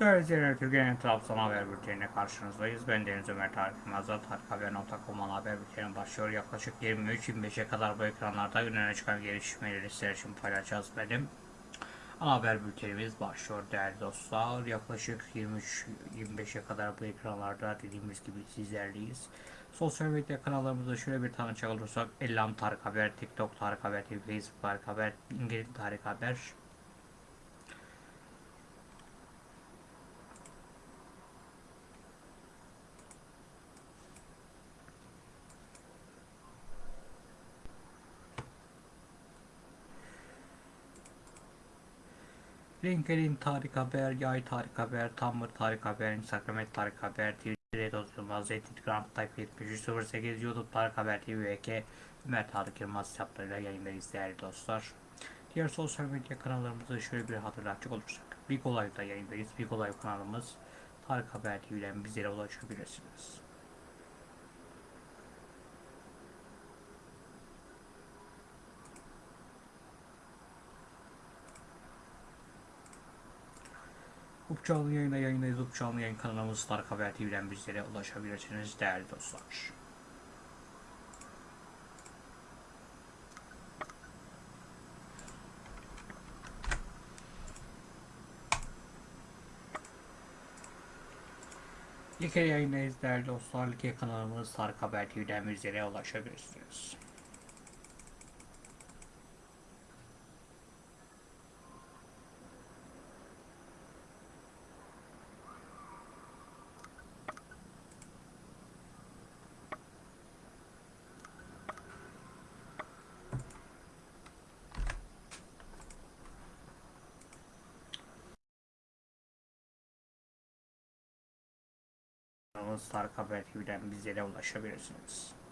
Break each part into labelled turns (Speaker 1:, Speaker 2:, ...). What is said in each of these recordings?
Speaker 1: Değerli izleyenler, Türkiye'nin Trabzon Haber Bülteni'ne karşınızdayız. Ben Deniz Ömer Tarık Yılmaz'da Tarikhaber.com ana haber bülteni başlıyor. Yaklaşık 23-25'e kadar bu ekranlarda önüne çıkan gelişmeleri sizler için paylaşacağız benim. Ana haber bültenimiz başlıyor değerli dostlar. Yaklaşık 23-25'e kadar bu ekranlarda dediğimiz gibi sizlerleyiz. Sosyal medya kanallarımızda şöyle bir tanıcak olursak Ellam Tarık Haber, TikTok Tarık Haber Facebook Tarık Haber, İngiliz Tarık Haber, LinkedIn Tarık Haber, Yay Tarık Haber, Tumblr Tarık Haber, Instagram Tarık Haber, Twitter Yılmaz, Telegram Type 7308, YouTube Tarık Haber TV ve K Ömer Tarık Yılmaz hesaplarıyla yayındayız değerli dostlar. Diğer sosyal medya kanallarımızı şöyle bir hatırlatacak olursak. Big Olay'da yayındayız. Big Olay kanalımız Tarık Haber TV'den bizlere ulaşabilirsiniz. Up canlı yayında yayındayız. Up canlı yayın kanalımız Tarık Haber TV'den bizlere ulaşabilirsiniz değerli dostlar. Like yayındayız değerli dostlar. Like kanalımız Tarık Haber TV'den bizlere ulaşabilirsiniz. Kanalımız Tarık Haber TV'den bizlere ulaşabilirsiniz.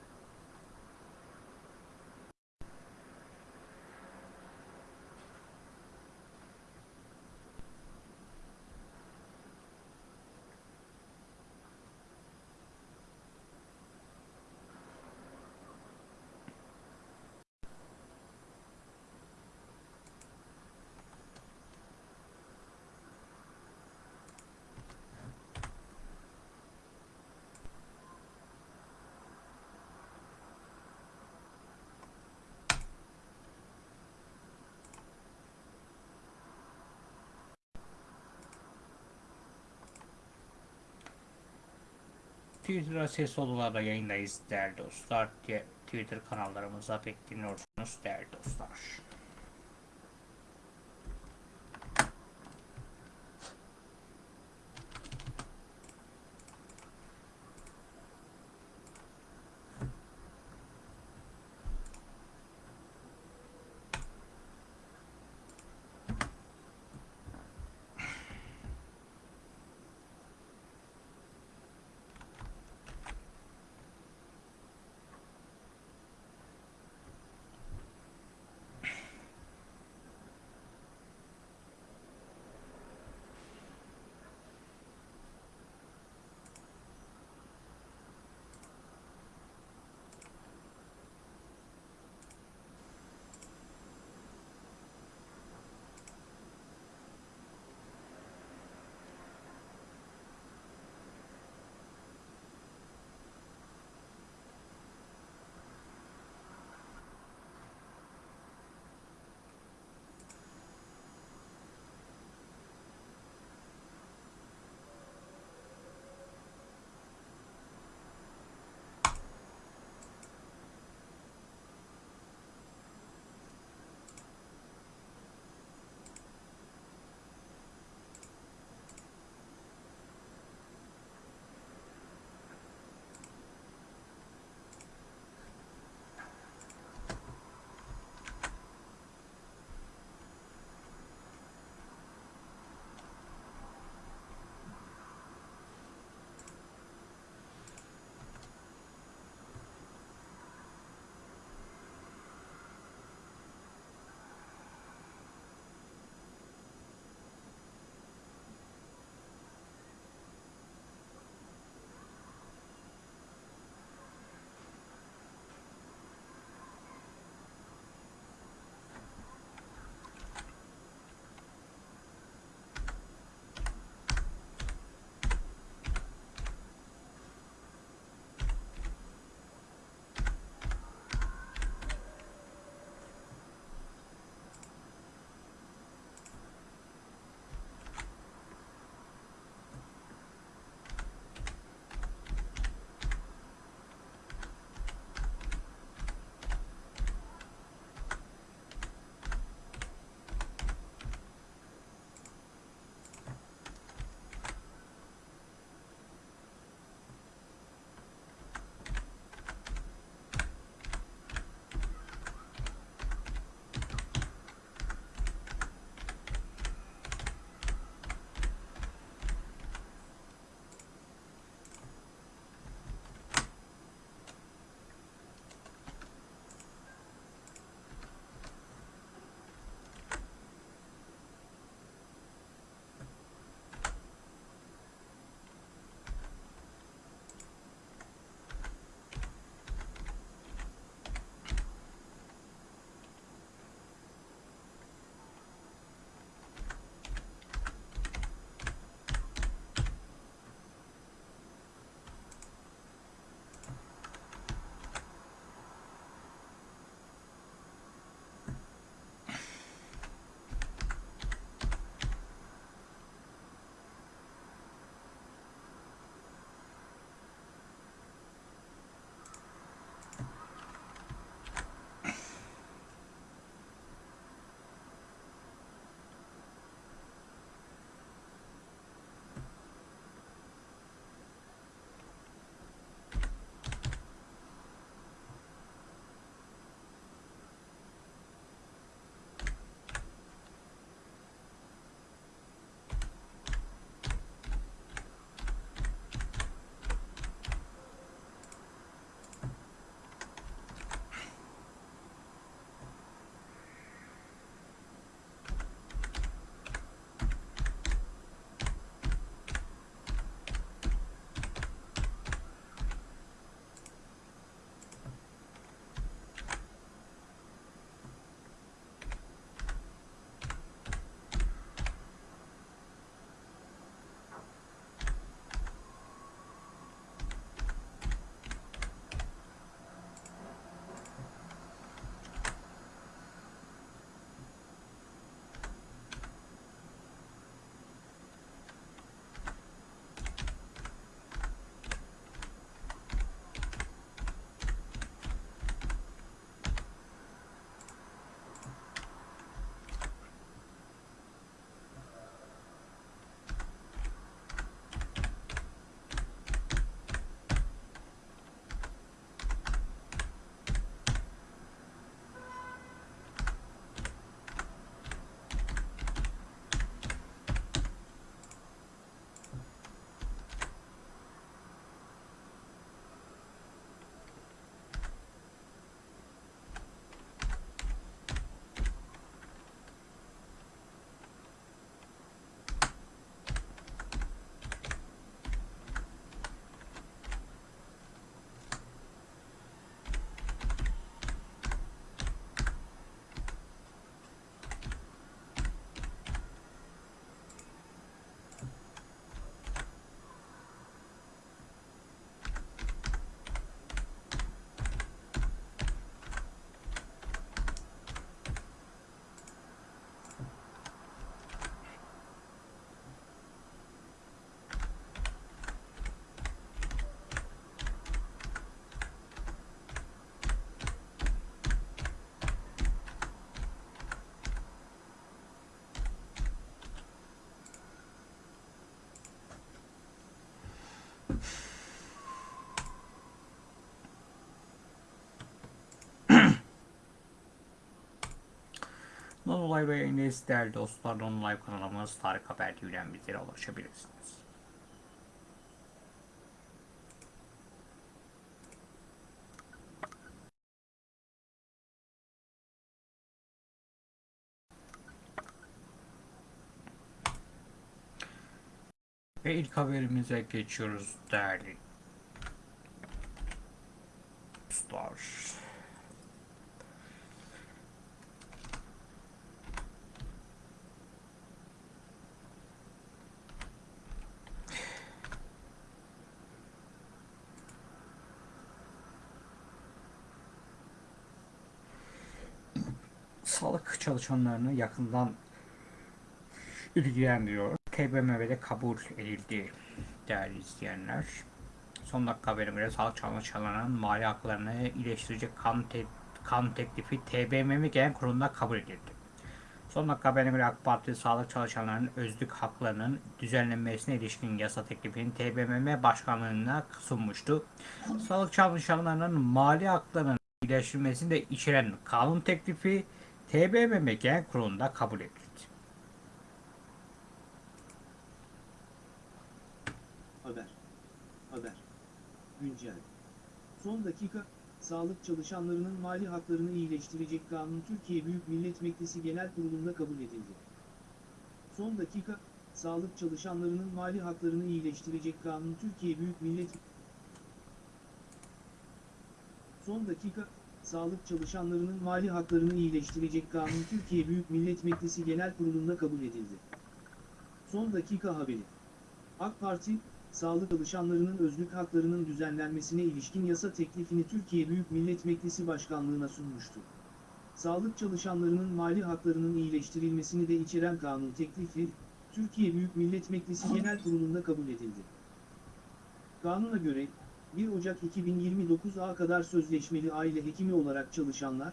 Speaker 1: Twitter'a ses odalarda yayındayız değerli dostlar. Twitter kanallarımıza bekleniyorsunuz değerli dostlar. Non Live yayındayız değerli dostlar. Non Live kanalımız Tarık Haber TV'den bizlere ulaşabilirsiniz. Ve ilk haberimize geçiyoruz değerli dostlar. Sağlık çalışanlarını yakından ilgilendiriyor. TBMM'de kabul edildi değerli izleyenler. Son dakika haberine göre sağlık çalışanlarının mali haklarını iyileştirecek kan, te kan teklifi TBMM Genel Kurulu'nda kabul edildi. Son dakika haberine göre AK Parti sağlık çalışanlarının özlük haklarının düzenlenmesine ilişkin yasa teklifini TBMM Başkanlığı'na sunmuştu. Sağlık çalışanlarının mali haklarının iyileştirilmesini de içeren kanun teklifi TBMM Genel Kurulu'nda kabul edildi.
Speaker 2: Haber. Haber. Güncel. Son dakika, sağlık çalışanlarının mali haklarını iyileştirecek kanun Türkiye Büyük Millet Meclisi Genel Kurulu'nda kabul edildi. Son dakika, sağlık çalışanlarının mali haklarını iyileştirecek kanun Türkiye Büyük Millet Son dakika, sağlık çalışanlarının mali haklarını iyileştirecek kanun Türkiye Büyük Millet Meclisi Genel Kurulu'nda kabul edildi. Son dakika haberi. AK Parti, sağlık çalışanlarının özlük haklarının düzenlenmesine ilişkin yasa teklifini Türkiye Büyük Millet Meclisi Başkanlığı'na sunmuştu. Sağlık çalışanlarının mali haklarının iyileştirilmesini de içeren kanun teklifi, Türkiye Büyük Millet Meclisi Genel Kurulu'nda kabul edildi. Kanuna göre, 1 Ocak 2029'a kadar sözleşmeli aile hekimi olarak çalışanlar,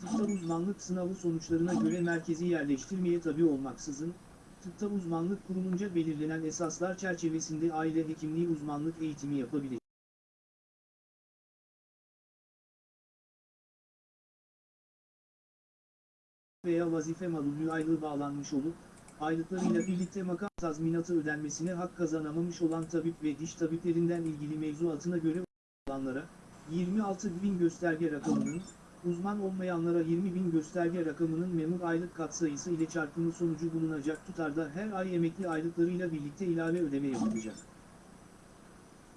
Speaker 2: tıpta uzmanlık sınavı sonuçlarına göre merkezi yerleştirmeye tabi olmaksızın, tıpta uzmanlık kurulunca belirlenen esaslar çerçevesinde aile hekimliği uzmanlık eğitimi yapabilir. veya vazife malulü aylığı bağlanmış olup, aylıklarıyla birlikte makam tazminatı ödenmesine hak kazanamamış olan tabip ve diş tabiplerinden ilgili mevzuatına göre olanlara, 26 bin gösterge rakamının, uzman olmayanlara 20 bin gösterge rakamının memur aylık katsayısı ile çarpımı sonucu bulunacak tutarda her ay emekli aylıklarıyla birlikte ilave ödeme yapılacak.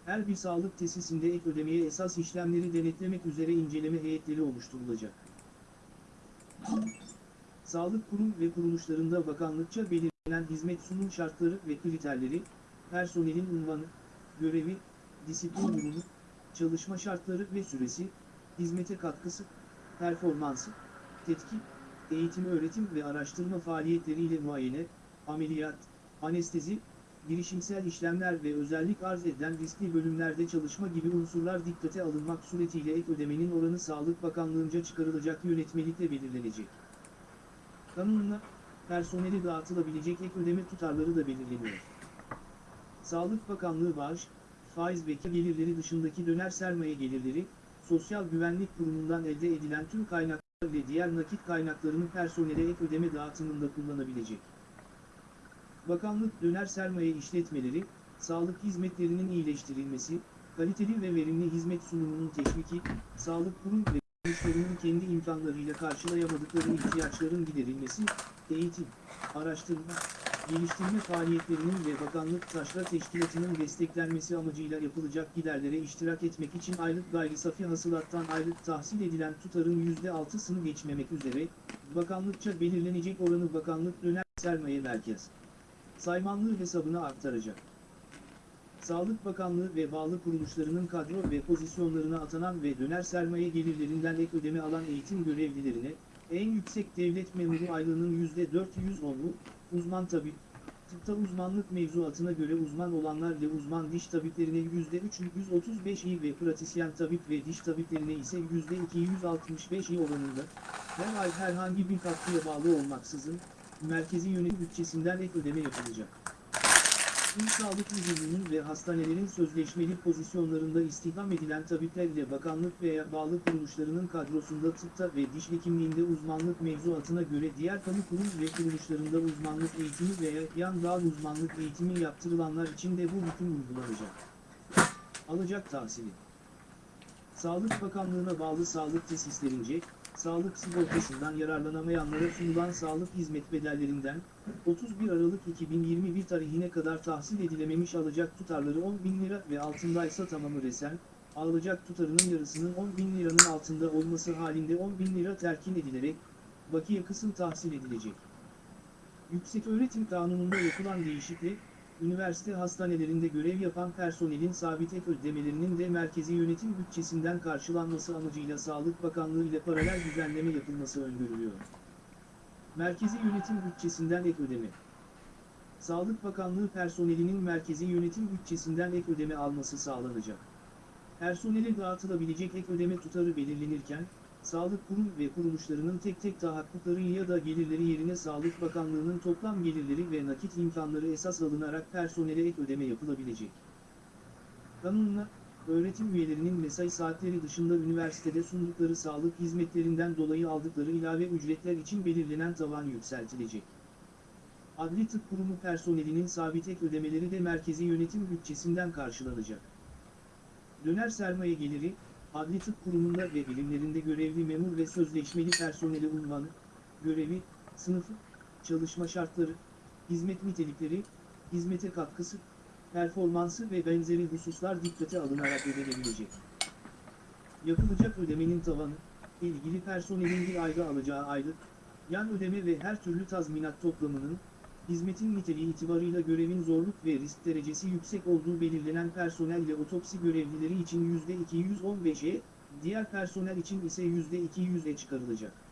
Speaker 2: Her bir sağlık tesisinde ek ödemeye esas işlemleri denetlemek üzere inceleme heyetleri oluşturulacak. Sağlık kurum ve kuruluşlarında bakanlıkça belirlenen hizmet sunum şartları ve kriterleri, personelin unvanı, görevi, disiplin durumu, çalışma şartları ve süresi, hizmete katkısı, performansı, tetkik, eğitim öğretim ve araştırma faaliyetleriyle muayene, ameliyat, anestezi, girişimsel işlemler ve özellik arz eden riskli bölümlerde çalışma gibi unsurlar dikkate alınmak suretiyle ek ödemenin oranı Sağlık Bakanlığı'nca çıkarılacak yönetmelikle belirlenecek. Kanunla, personeli dağıtılabilecek ek ödeme tutarları da belirleniyor. Sağlık Bakanlığı bağış, faiz ve gelirleri dışındaki döner sermaye gelirleri, Sosyal Güvenlik Kurumu'ndan elde edilen tüm kaynaklar ve diğer nakit kaynaklarını personele ek ödeme dağıtımında kullanabilecek. Bakanlık döner sermaye işletmeleri, sağlık hizmetlerinin iyileştirilmesi, kaliteli ve verimli hizmet sunumunun teşviki, sağlık kurum ve kuruluşlarının kendi imkanlarıyla karşılayamadıkları ihtiyaçların giderilmesi, eğitim, araştırma, geliştirme faaliyetlerinin ve bakanlık taşra teşkilatının desteklenmesi amacıyla yapılacak giderlere iştirak etmek için aylık gayri safi hasılattan aylık tahsil edilen tutarın %6'sını geçmemek üzere, bakanlıkça belirlenecek oranı bakanlık döner sermaye merkez saymanlığı hesabına aktaracak. Sağlık Bakanlığı ve bağlı kuruluşlarının kadro ve pozisyonlarına atanan ve döner sermaye gelirlerinden ek ödeme alan eğitim görevlilerine, en yüksek devlet memuru aylığının %410'u, uzman tabip, tıpta uzmanlık mevzuatına göre uzman olanlar ve uzman diş tabiplerine %335 ve pratisyen tabip ve diş tabiplerine ise %265 oranında, her ay herhangi bir katkıya bağlı olmaksızın, merkezi yönetim bütçesinden ek ödeme yapılacak. İl Sağlık Müdürlüğü'nün ve hastanelerin sözleşmeli pozisyonlarında istihdam edilen tabipler ile bakanlık veya bağlı kuruluşlarının kadrosunda tıpta ve diş hekimliğinde uzmanlık mevzuatına göre diğer kamu kurum ve kuruluşlarında uzmanlık eğitimi veya yan dal uzmanlık eğitimi yaptırılanlar için de bu hüküm uygulanacak. Alacak tahsili Sağlık Bakanlığı'na bağlı sağlık tesislerince, sağlık sigortasından yararlanamayanlara sunulan sağlık hizmet bedellerinden, 31 Aralık 2021 tarihine kadar tahsil edilememiş alacak tutarları 10 bin lira ve altındaysa tamamı resen, alacak tutarının yarısının 10 bin liranın altında olması halinde 10 bin lira terkin edilerek, bakiye kısım tahsil edilecek. Yükseköğretim Kanunu'nda yapılan değişiklik, üniversite hastanelerinde görev yapan personelin sabit ek ödemelerinin de merkezi yönetim bütçesinden karşılanması amacıyla Sağlık Bakanlığı ile paralel düzenleme yapılması öngörülüyor. Merkezi yönetim bütçesinden ek ödeme. Sağlık Bakanlığı personelinin merkezi yönetim bütçesinden ek ödeme alması sağlanacak. Personele dağıtılabilecek ek ödeme tutarı belirlenirken, sağlık kurum ve kuruluşlarının tek tek tahakkukları ya da gelirleri yerine Sağlık Bakanlığı'nın toplam gelirleri ve nakit imkanları esas alınarak personele ek ödeme yapılabilecek. Kanunla, öğretim üyelerinin mesai saatleri dışında üniversitede sundukları sağlık hizmetlerinden dolayı aldıkları ilave ücretler için belirlenen tavan yükseltilecek. Adli Tıp Kurumu personelinin sabit ek ödemeleri de merkezi yönetim bütçesinden karşılanacak. Döner sermaye geliri, Adli Tıp Kurumu'nda ve bilimlerinde görevli memur ve sözleşmeli personeli unvanı, görevi, sınıfı, çalışma şartları, hizmet nitelikleri, hizmete katkısı, performansı ve benzeri hususlar dikkate alınarak ödenebilecek. Yapılacak ödemenin tavanı, ilgili personelin bir ayda alacağı aylık, yan ödeme ve her türlü tazminat toplamının, hizmetin niteliği itibarıyla görevin zorluk ve risk derecesi yüksek olduğu belirlenen personel ile otopsi görevlileri için %215'e, diğer personel için ise %200'e çıkarılacak.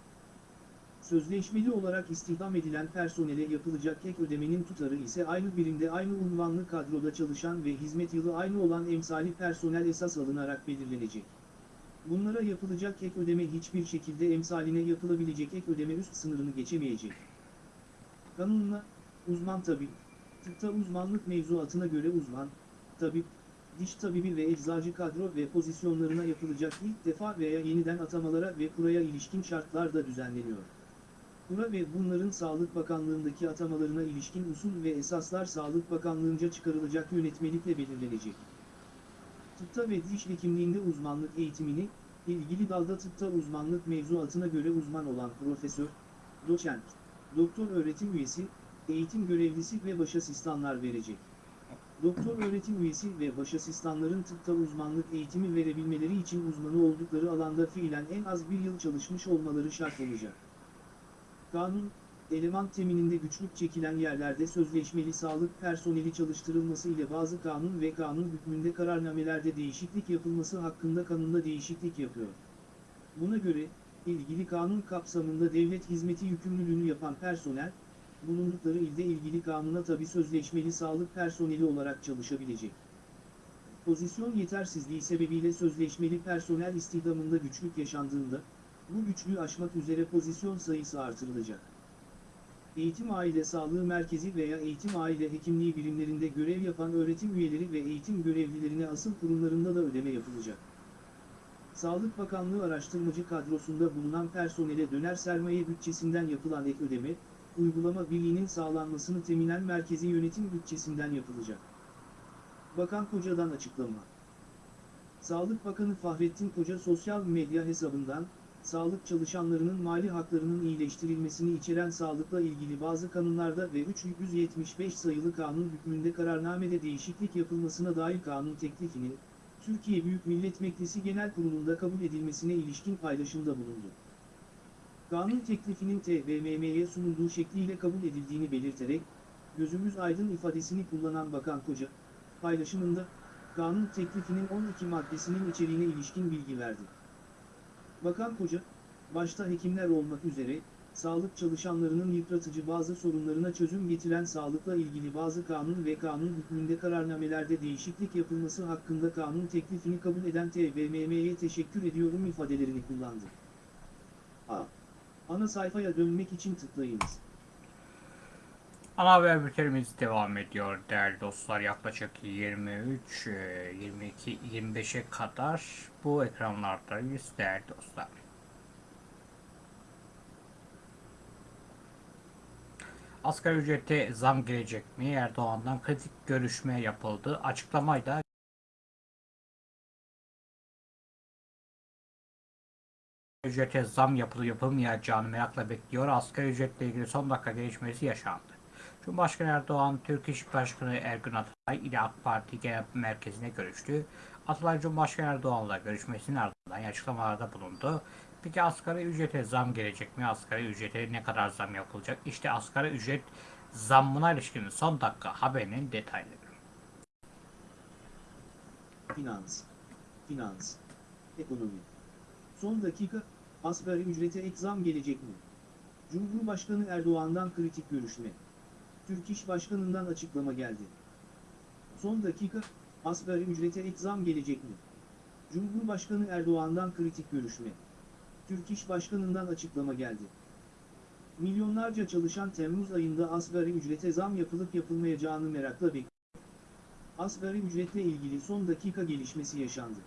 Speaker 2: Sözleşmeli olarak istihdam edilen personele yapılacak ek ödemenin tutarı ise aynı birimde aynı unvanlı kadroda çalışan ve hizmet yılı aynı olan emsali personel esas alınarak belirlenecek. Bunlara yapılacak ek ödeme hiçbir şekilde emsaline yapılabilecek ek ödeme üst sınırını geçemeyecek. Kanunla, uzman tabip, tıpta uzmanlık mevzuatına göre uzman, tabip, diş tabibi ve eczacı kadro ve pozisyonlarına yapılacak ilk defa veya yeniden atamalara ve kuraya ilişkin şartlar da düzenleniyor. Kura ve bunların Sağlık Bakanlığındaki atamalarına ilişkin usul ve esaslar Sağlık Bakanlığınca çıkarılacak yönetmelikle belirlenecek. Tıpta ve diş hekimliğinde uzmanlık eğitimini, ilgili dalda tıpta uzmanlık mevzuatına göre uzman olan profesör, doçent, doktor öğretim üyesi, eğitim görevlisi ve baş asistanlar verecek. Doktor öğretim üyesi ve baş asistanların tıpta uzmanlık eğitimi verebilmeleri için uzmanı oldukları alanda fiilen en az bir yıl çalışmış olmaları şart olacak. Kanun, eleman temininde güçlük çekilen yerlerde sözleşmeli sağlık personeli çalıştırılması ile bazı kanun ve kanun hükmünde kararnamelerde değişiklik yapılması hakkında kanunda değişiklik yapıyor. Buna göre, ilgili kanun kapsamında devlet hizmeti yükümlülüğünü yapan personel, bulundukları ilde ilgili kanuna tabi sözleşmeli sağlık personeli olarak çalışabilecek. Pozisyon yetersizliği sebebiyle sözleşmeli personel istihdamında güçlük yaşandığında, bu güçlüğü aşmak üzere pozisyon sayısı artırılacak. Eğitim Aile Sağlığı Merkezi veya Eğitim Aile Hekimliği birimlerinde görev yapan öğretim üyeleri ve eğitim görevlilerine asıl kurumlarında da ödeme yapılacak. Sağlık Bakanlığı araştırmacı kadrosunda bulunan personele döner sermaye bütçesinden yapılan ek ödeme, uygulama birliğinin sağlanmasını teminen merkezi yönetim bütçesinden yapılacak. Bakan Koca'dan açıklama. Sağlık Bakanı Fahrettin Koca sosyal medya hesabından, sağlık çalışanlarının mali haklarının iyileştirilmesini içeren sağlıkla ilgili bazı kanunlarda ve 375 sayılı kanun hükmünde kararnamede değişiklik yapılmasına dair kanun teklifinin, Türkiye Büyük Millet Meclisi Genel Kurulu'nda kabul edilmesine ilişkin paylaşımda bulundu. Kanun teklifinin TBMM'ye sunulduğu şekliyle kabul edildiğini belirterek, gözümüz aydın ifadesini kullanan Bakan Koca, paylaşımında, kanun teklifinin 12 maddesinin içeriğine ilişkin bilgi verdi. Bakan Koca, başta hekimler olmak üzere, sağlık çalışanlarının yıpratıcı bazı sorunlarına çözüm getiren sağlıkla ilgili bazı kanun ve kanun hükmünde kararnamelerde değişiklik yapılması hakkında kanun teklifini kabul eden TBMM'ye teşekkür ediyorum ifadelerini kullandı. A. Ana sayfaya dönmek için tıklayınız.
Speaker 1: Ana haber bültenimiz devam ediyor değerli dostlar. Yaklaşık 23, e, 22, 25'e kadar bu ekranlardayız değerli dostlar. Asgari ücrete zam gelecek mi? Erdoğan'dan kritik görüşme yapıldı. Açıklamayı da ücrete zam yapılıp yapılmayacağını merakla bekliyor. Asgari ücretle ilgili son dakika gelişmesi yaşandı. Cumhurbaşkanı Erdoğan, Türk İş Başkanı Ergün Ataay ile AK Parti Genel Merkezi'ne görüştü. Atalay Cumhurbaşkanı Erdoğan'la görüşmesinin ardından açıklamalarda bulundu. Peki asgari ücrete zam gelecek mi? Asgari ücrete ne kadar zam yapılacak? İşte asgari ücret zammına ilişkin son dakika haberinin detayları.
Speaker 2: Finans, finans, ekonomi. Son dakika, asgari ücrete ek zam gelecek mi? Cumhurbaşkanı Erdoğan'dan kritik görüşme. Türk İş Başkanı'ndan açıklama geldi. Son dakika, asgari ücrete ek zam gelecek mi? Cumhurbaşkanı Erdoğan'dan kritik görüşme. Türk İş Başkanı'ndan açıklama geldi. Milyonlarca çalışan Temmuz ayında asgari ücrete zam yapılıp yapılmayacağını merakla bekliyor. Asgari ücretle ilgili son dakika gelişmesi yaşandı.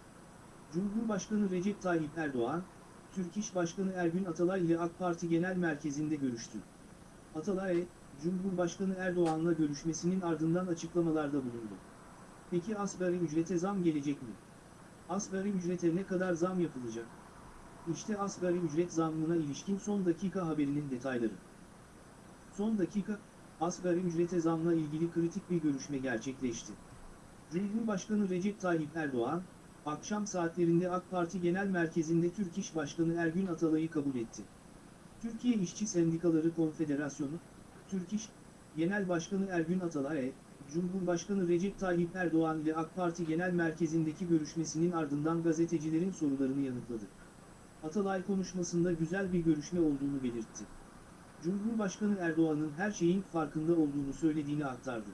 Speaker 2: Cumhurbaşkanı Recep Tayyip Erdoğan, Türk İş Başkanı Ergün Atalay ile AK Parti Genel Merkezi'nde görüştü. Atalay, Cumhurbaşkanı Erdoğan'la görüşmesinin ardından açıklamalarda bulundu. Peki asgari ücrete zam gelecek mi? Asgari ücrete ne kadar zam yapılacak? İşte asgari ücret zammına ilişkin son dakika haberinin detayları. Son dakika, asgari ücrete zamla ilgili kritik bir görüşme gerçekleşti. Cumhurbaşkanı Recep Tayyip Erdoğan, akşam saatlerinde AK Parti Genel Merkezi'nde Türk İş Başkanı Ergün Atalay'ı kabul etti. Türkiye İşçi Sendikaları Konfederasyonu, Türk İş, Genel Başkanı Ergün Atalay, Cumhurbaşkanı Recep Tayyip Erdoğan ile AK Parti Genel Merkezi'ndeki görüşmesinin ardından gazetecilerin sorularını yanıtladı. Atalay konuşmasında güzel bir görüşme olduğunu belirtti. Cumhurbaşkanı Erdoğan'ın her şeyin farkında olduğunu söylediğini aktardı.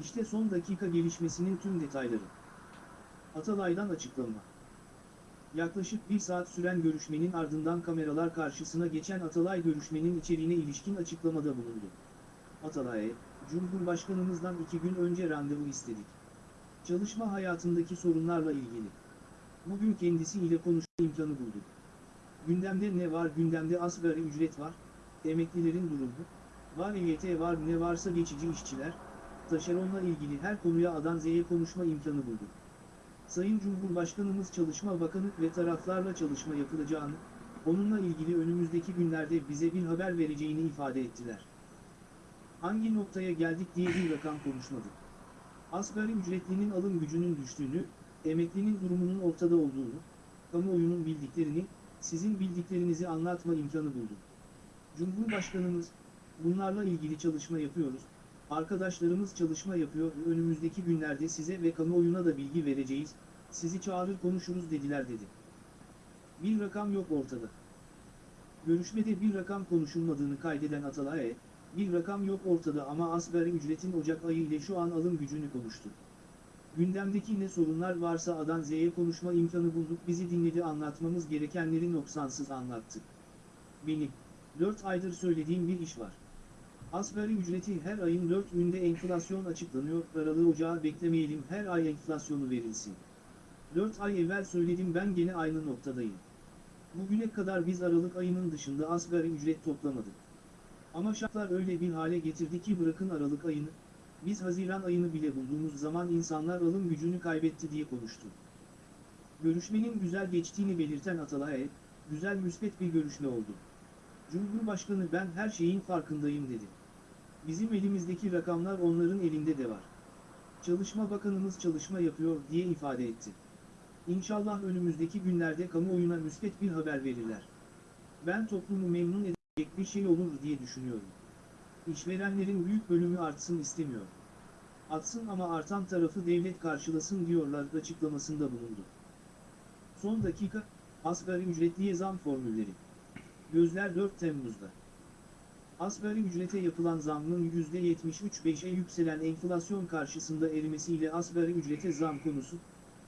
Speaker 2: İşte son dakika gelişmesinin tüm detayları. Atalay'dan açıklama. Yaklaşık bir saat süren görüşmenin ardından kameralar karşısına geçen Atalay görüşmenin içeriğine ilişkin açıklamada bulundu. Atalay'a, Cumhurbaşkanımızdan iki gün önce randevu istedik. Çalışma hayatındaki sorunlarla ilgili. Bugün kendisi ile konuşma imkanı bulduk. Gündemde ne var? Gündemde asgari ücret var, emeklilerin durumu, var EYT var ne varsa geçici işçiler, taşeronla ilgili her konuya A'dan Z'ye konuşma imkanı bulduk. Sayın Cumhurbaşkanımız Çalışma Bakanı ve taraflarla çalışma yapılacağını, onunla ilgili önümüzdeki günlerde bize bir haber vereceğini ifade ettiler. Hangi noktaya geldik diye bir rakam konuşmadı. Asgari ücretlinin alım gücünün düştüğünü, emeklinin durumunun ortada olduğunu, kamuoyunun bildiklerini, sizin bildiklerinizi anlatma imkanı buldum. Cumhurbaşkanımız, bunlarla ilgili çalışma yapıyoruz, arkadaşlarımız çalışma yapıyor önümüzdeki günlerde size ve kamuoyuna da bilgi vereceğiz, sizi çağırır konuşuruz dediler dedi. Bir rakam yok ortada. Görüşmede bir rakam konuşulmadığını kaydeden Atalay, bir rakam yok ortada ama asgari ücretin Ocak ayı ile şu an alım gücünü konuştu. Gündemdeki ne sorunlar varsa A'dan Z'ye konuşma imkanı bulduk bizi dinledi anlatmamız gerekenleri noksansız anlattı. Benim, 4 aydır söylediğim bir iş var. Asgari ücreti her ayın 4 günde enflasyon açıklanıyor, Aralığı Ocağı beklemeyelim her ay enflasyonu verilsin. 4 ay evvel söyledim ben gene aynı noktadayım. Bugüne kadar biz Aralık ayının dışında asgari ücret toplamadık. Ama şartlar öyle bir hale getirdi ki bırakın Aralık ayını, biz Haziran ayını bile bulduğumuz zaman insanlar alım gücünü kaybetti diye konuştu. Görüşmenin güzel geçtiğini belirten Atalay, güzel müspet bir görüşme oldu. Cumhurbaşkanı ben her şeyin farkındayım dedi. Bizim elimizdeki rakamlar onların elinde de var. Çalışma Bakanımız çalışma yapıyor diye ifade etti. İnşallah önümüzdeki günlerde kamuoyuna müspet bir haber verirler. Ben toplumu memnun edecek bir şey olur diye düşünüyorum. İşverenlerin büyük bölümü artsın istemiyor. Atsın ama artan tarafı devlet karşılasın diyorlar açıklamasında bulundu. Son dakika, asgari ücretliye zam formülleri. Gözler 4 Temmuz'da. Asgari ücrete yapılan zammın %73.5'e yükselen enflasyon karşısında erimesiyle asgari ücrete zam konusu,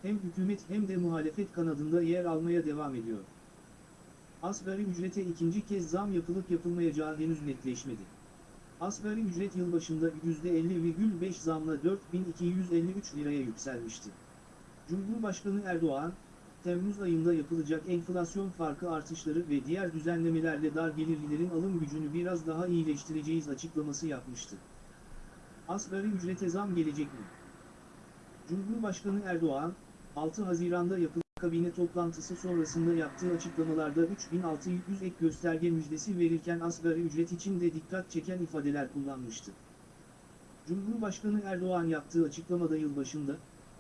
Speaker 2: hem hükümet hem de muhalefet kanadında yer almaya devam ediyor. Asgari ücrete ikinci kez zam yapılıp yapılmayacağı henüz netleşmedi. Asgari ücret yılbaşında %50,5 zamla 4253 liraya yükselmişti. Cumhurbaşkanı Erdoğan, Temmuz ayında yapılacak enflasyon farkı artışları ve diğer düzenlemelerle dar gelirlilerin alım gücünü biraz daha iyileştireceğiz açıklaması yapmıştı. Asgari ücrete zam gelecek mi? Cumhurbaşkanı Erdoğan, 6 Haziran'da yapılan kabine toplantısı sonrasında yaptığı açıklamalarda 3600 ek gösterge müjdesi verirken asgari ücret için de dikkat çeken ifadeler kullanmıştı. Cumhurbaşkanı Erdoğan yaptığı açıklamada yılbaşında,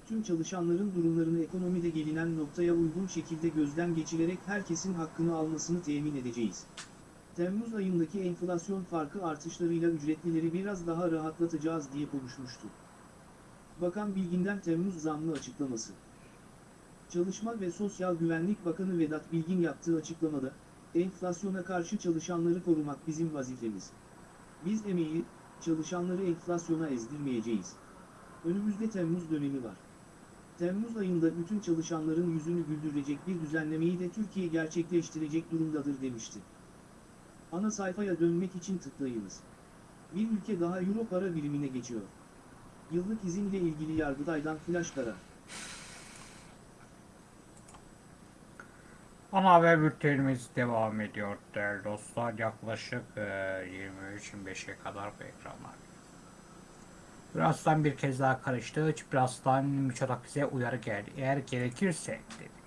Speaker 2: tüm çalışanların durumlarını ekonomide gelinen noktaya uygun şekilde gözden geçirerek herkesin hakkını almasını temin edeceğiz. Temmuz ayındaki enflasyon farkı artışlarıyla ücretlileri biraz daha rahatlatacağız diye konuşmuştu. Bakan Bilgin'den Temmuz zamlı açıklaması. Çalışma ve Sosyal Güvenlik Bakanı Vedat Bilgin yaptığı açıklamada, enflasyona karşı çalışanları korumak bizim vazifemiz. Biz emeği, çalışanları enflasyona ezdirmeyeceğiz. Önümüzde Temmuz dönemi var. Temmuz ayında bütün çalışanların yüzünü güldürecek bir düzenlemeyi de Türkiye gerçekleştirecek durumdadır demişti. Ana sayfaya dönmek için tıklayınız. Bir ülke daha Euro para birimine geçiyor. Yıllık izinle ilgili Yargıtay'dan flash karar.
Speaker 1: Ana haber bültenimiz devam ediyor değerli dostlar. Yaklaşık e, 23-25'e kadar bu ekranlar. Birazdan bir kez daha karıştı. Birazdan Miçotakis'e uyarı geldi. Eğer gerekirse dedi.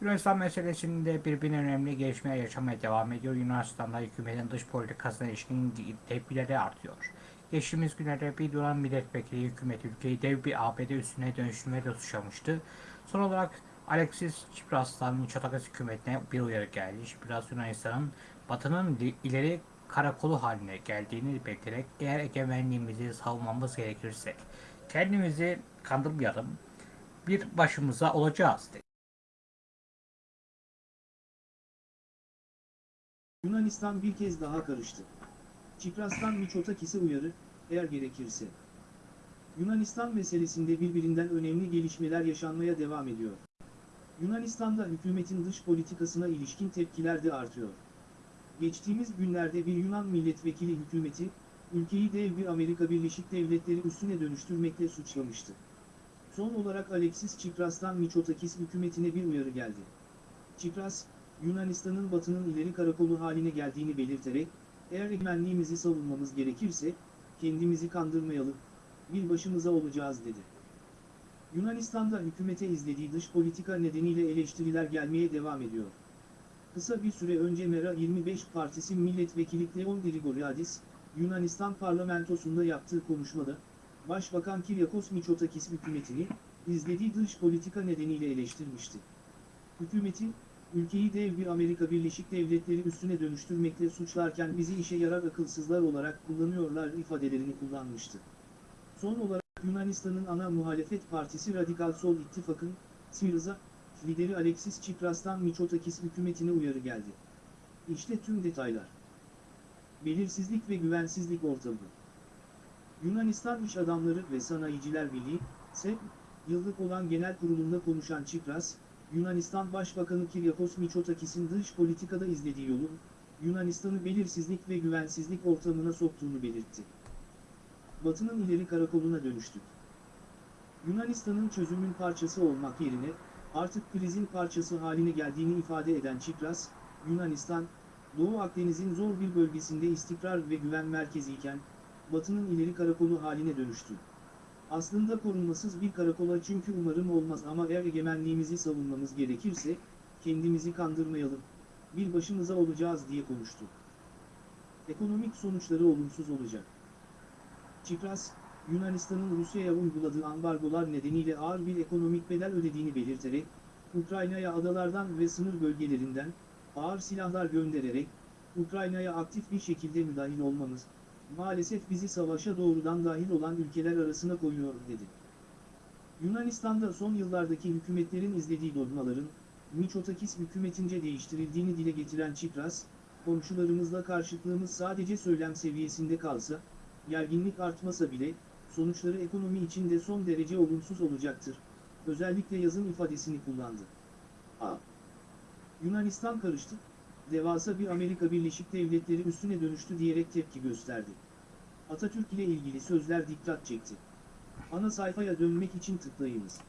Speaker 1: Yunanistan meselesinde birbirine önemli gelişmeler yaşamaya devam ediyor. Yunanistan'da hükümetin dış politikasına ilişkin tepkileri artıyor. Geçtiğimiz günlerde bir Yunan milletvekili hükümet ülkeyi dev bir ABD üstüne dönüştürmeye suçlamıştı. Son olarak Alexis Tsipras'tan Mitsotakis hükümetine bir uyarı geldi. Tsipras Yunanistan'ın batının ileri karakolu haline geldiğini belirterek eğer egemenliğimizi savunmamız gerekirse kendimizi kandırmayalım bir başımıza olacağız dedi.
Speaker 2: Yunanistan bir kez daha karıştı. Çipras'tan Miçotakis'e uyarı, eğer gerekirse. Yunanistan meselesinde birbirinden önemli gelişmeler yaşanmaya devam ediyor. Yunanistan'da hükümetin dış politikasına ilişkin tepkiler de artıyor. Geçtiğimiz günlerde bir Yunan milletvekili hükümeti, ülkeyi dev bir Amerika Birleşik Devletleri üstüne dönüştürmekle suçlamıştı. Son olarak Alexis Tsipras'tan Mitsotakis hükümetine bir uyarı geldi. Tsipras, Yunanistan'ın batının ileri karakolu haline geldiğini belirterek, eğer egemenliğimizi savunmamız gerekirse, kendimizi kandırmayalım, bir başımıza olacağız dedi. Yunanistan'da hükümete izlediği dış politika nedeniyle eleştiriler gelmeye devam ediyor. Kısa bir süre önce Mera 25 Partisi milletvekili Kleon Grigoriadis, Yunanistan parlamentosunda yaptığı konuşmada, Başbakan Kyriakos Mitsotakis hükümetini, izlediği dış politika nedeniyle eleştirmişti. Hükümeti, ülkeyi dev bir Amerika Birleşik Devletleri üstüne dönüştürmekle suçlarken bizi işe yarar akılsızlar olarak kullanıyorlar ifadelerini kullanmıştı. Son olarak Yunanistan'ın ana muhalefet partisi Radikal Sol İttifak'ın, Syriza, lideri Alexis Tsipras'tan Mitsotakis hükümetine uyarı geldi. İşte tüm detaylar. Belirsizlik ve güvensizlik ortamı. Yunanistan İş Adamları ve Sanayiciler Birliği, SEP, yıllık olan genel kurulunda konuşan Tsipras, Yunanistan Başbakanı Kyriakos Mitsotakis'in dış politikada izlediği yolun, Yunanistan'ı belirsizlik ve güvensizlik ortamına soktuğunu belirtti. Batı'nın ileri karakoluna dönüştük. Yunanistan'ın çözümün parçası olmak yerine, artık krizin parçası haline geldiğini ifade eden Tsipras, Yunanistan, Doğu Akdeniz'in zor bir bölgesinde istikrar ve güven merkeziyken, Batı'nın ileri karakolu haline dönüştü. Aslında korunmasız bir karakola çünkü umarım olmaz ama eğer egemenliğimizi savunmamız gerekirse, kendimizi kandırmayalım, bir başımıza olacağız diye konuştu. Ekonomik sonuçları olumsuz olacak. Tsipras, Yunanistan'ın Rusya'ya uyguladığı ambargolar nedeniyle ağır bir ekonomik bedel ödediğini belirterek, Ukrayna'ya adalardan ve sınır bölgelerinden, ağır silahlar göndererek, Ukrayna'ya aktif bir şekilde müdahil olmamız, maalesef bizi savaşa doğrudan dahil olan ülkeler arasına koyuyor dedi. Yunanistan'da son yıllardaki hükümetlerin izlediği dogmaların, Mitsotakis hükümetince değiştirildiğini dile getiren Tsipras, komşularımızla karşıtlığımız sadece söylem seviyesinde kalsa, gerginlik artmasa bile, sonuçları ekonomi için de son derece olumsuz olacaktır. Özellikle yazın ifadesini kullandı. A. Yunanistan karıştı, devasa bir Amerika Birleşik Devletleri üstüne dönüştü diyerek tepki gösterdi. Atatürk ile ilgili sözler dikkat çekti. Ana sayfaya dönmek için tıklayınız.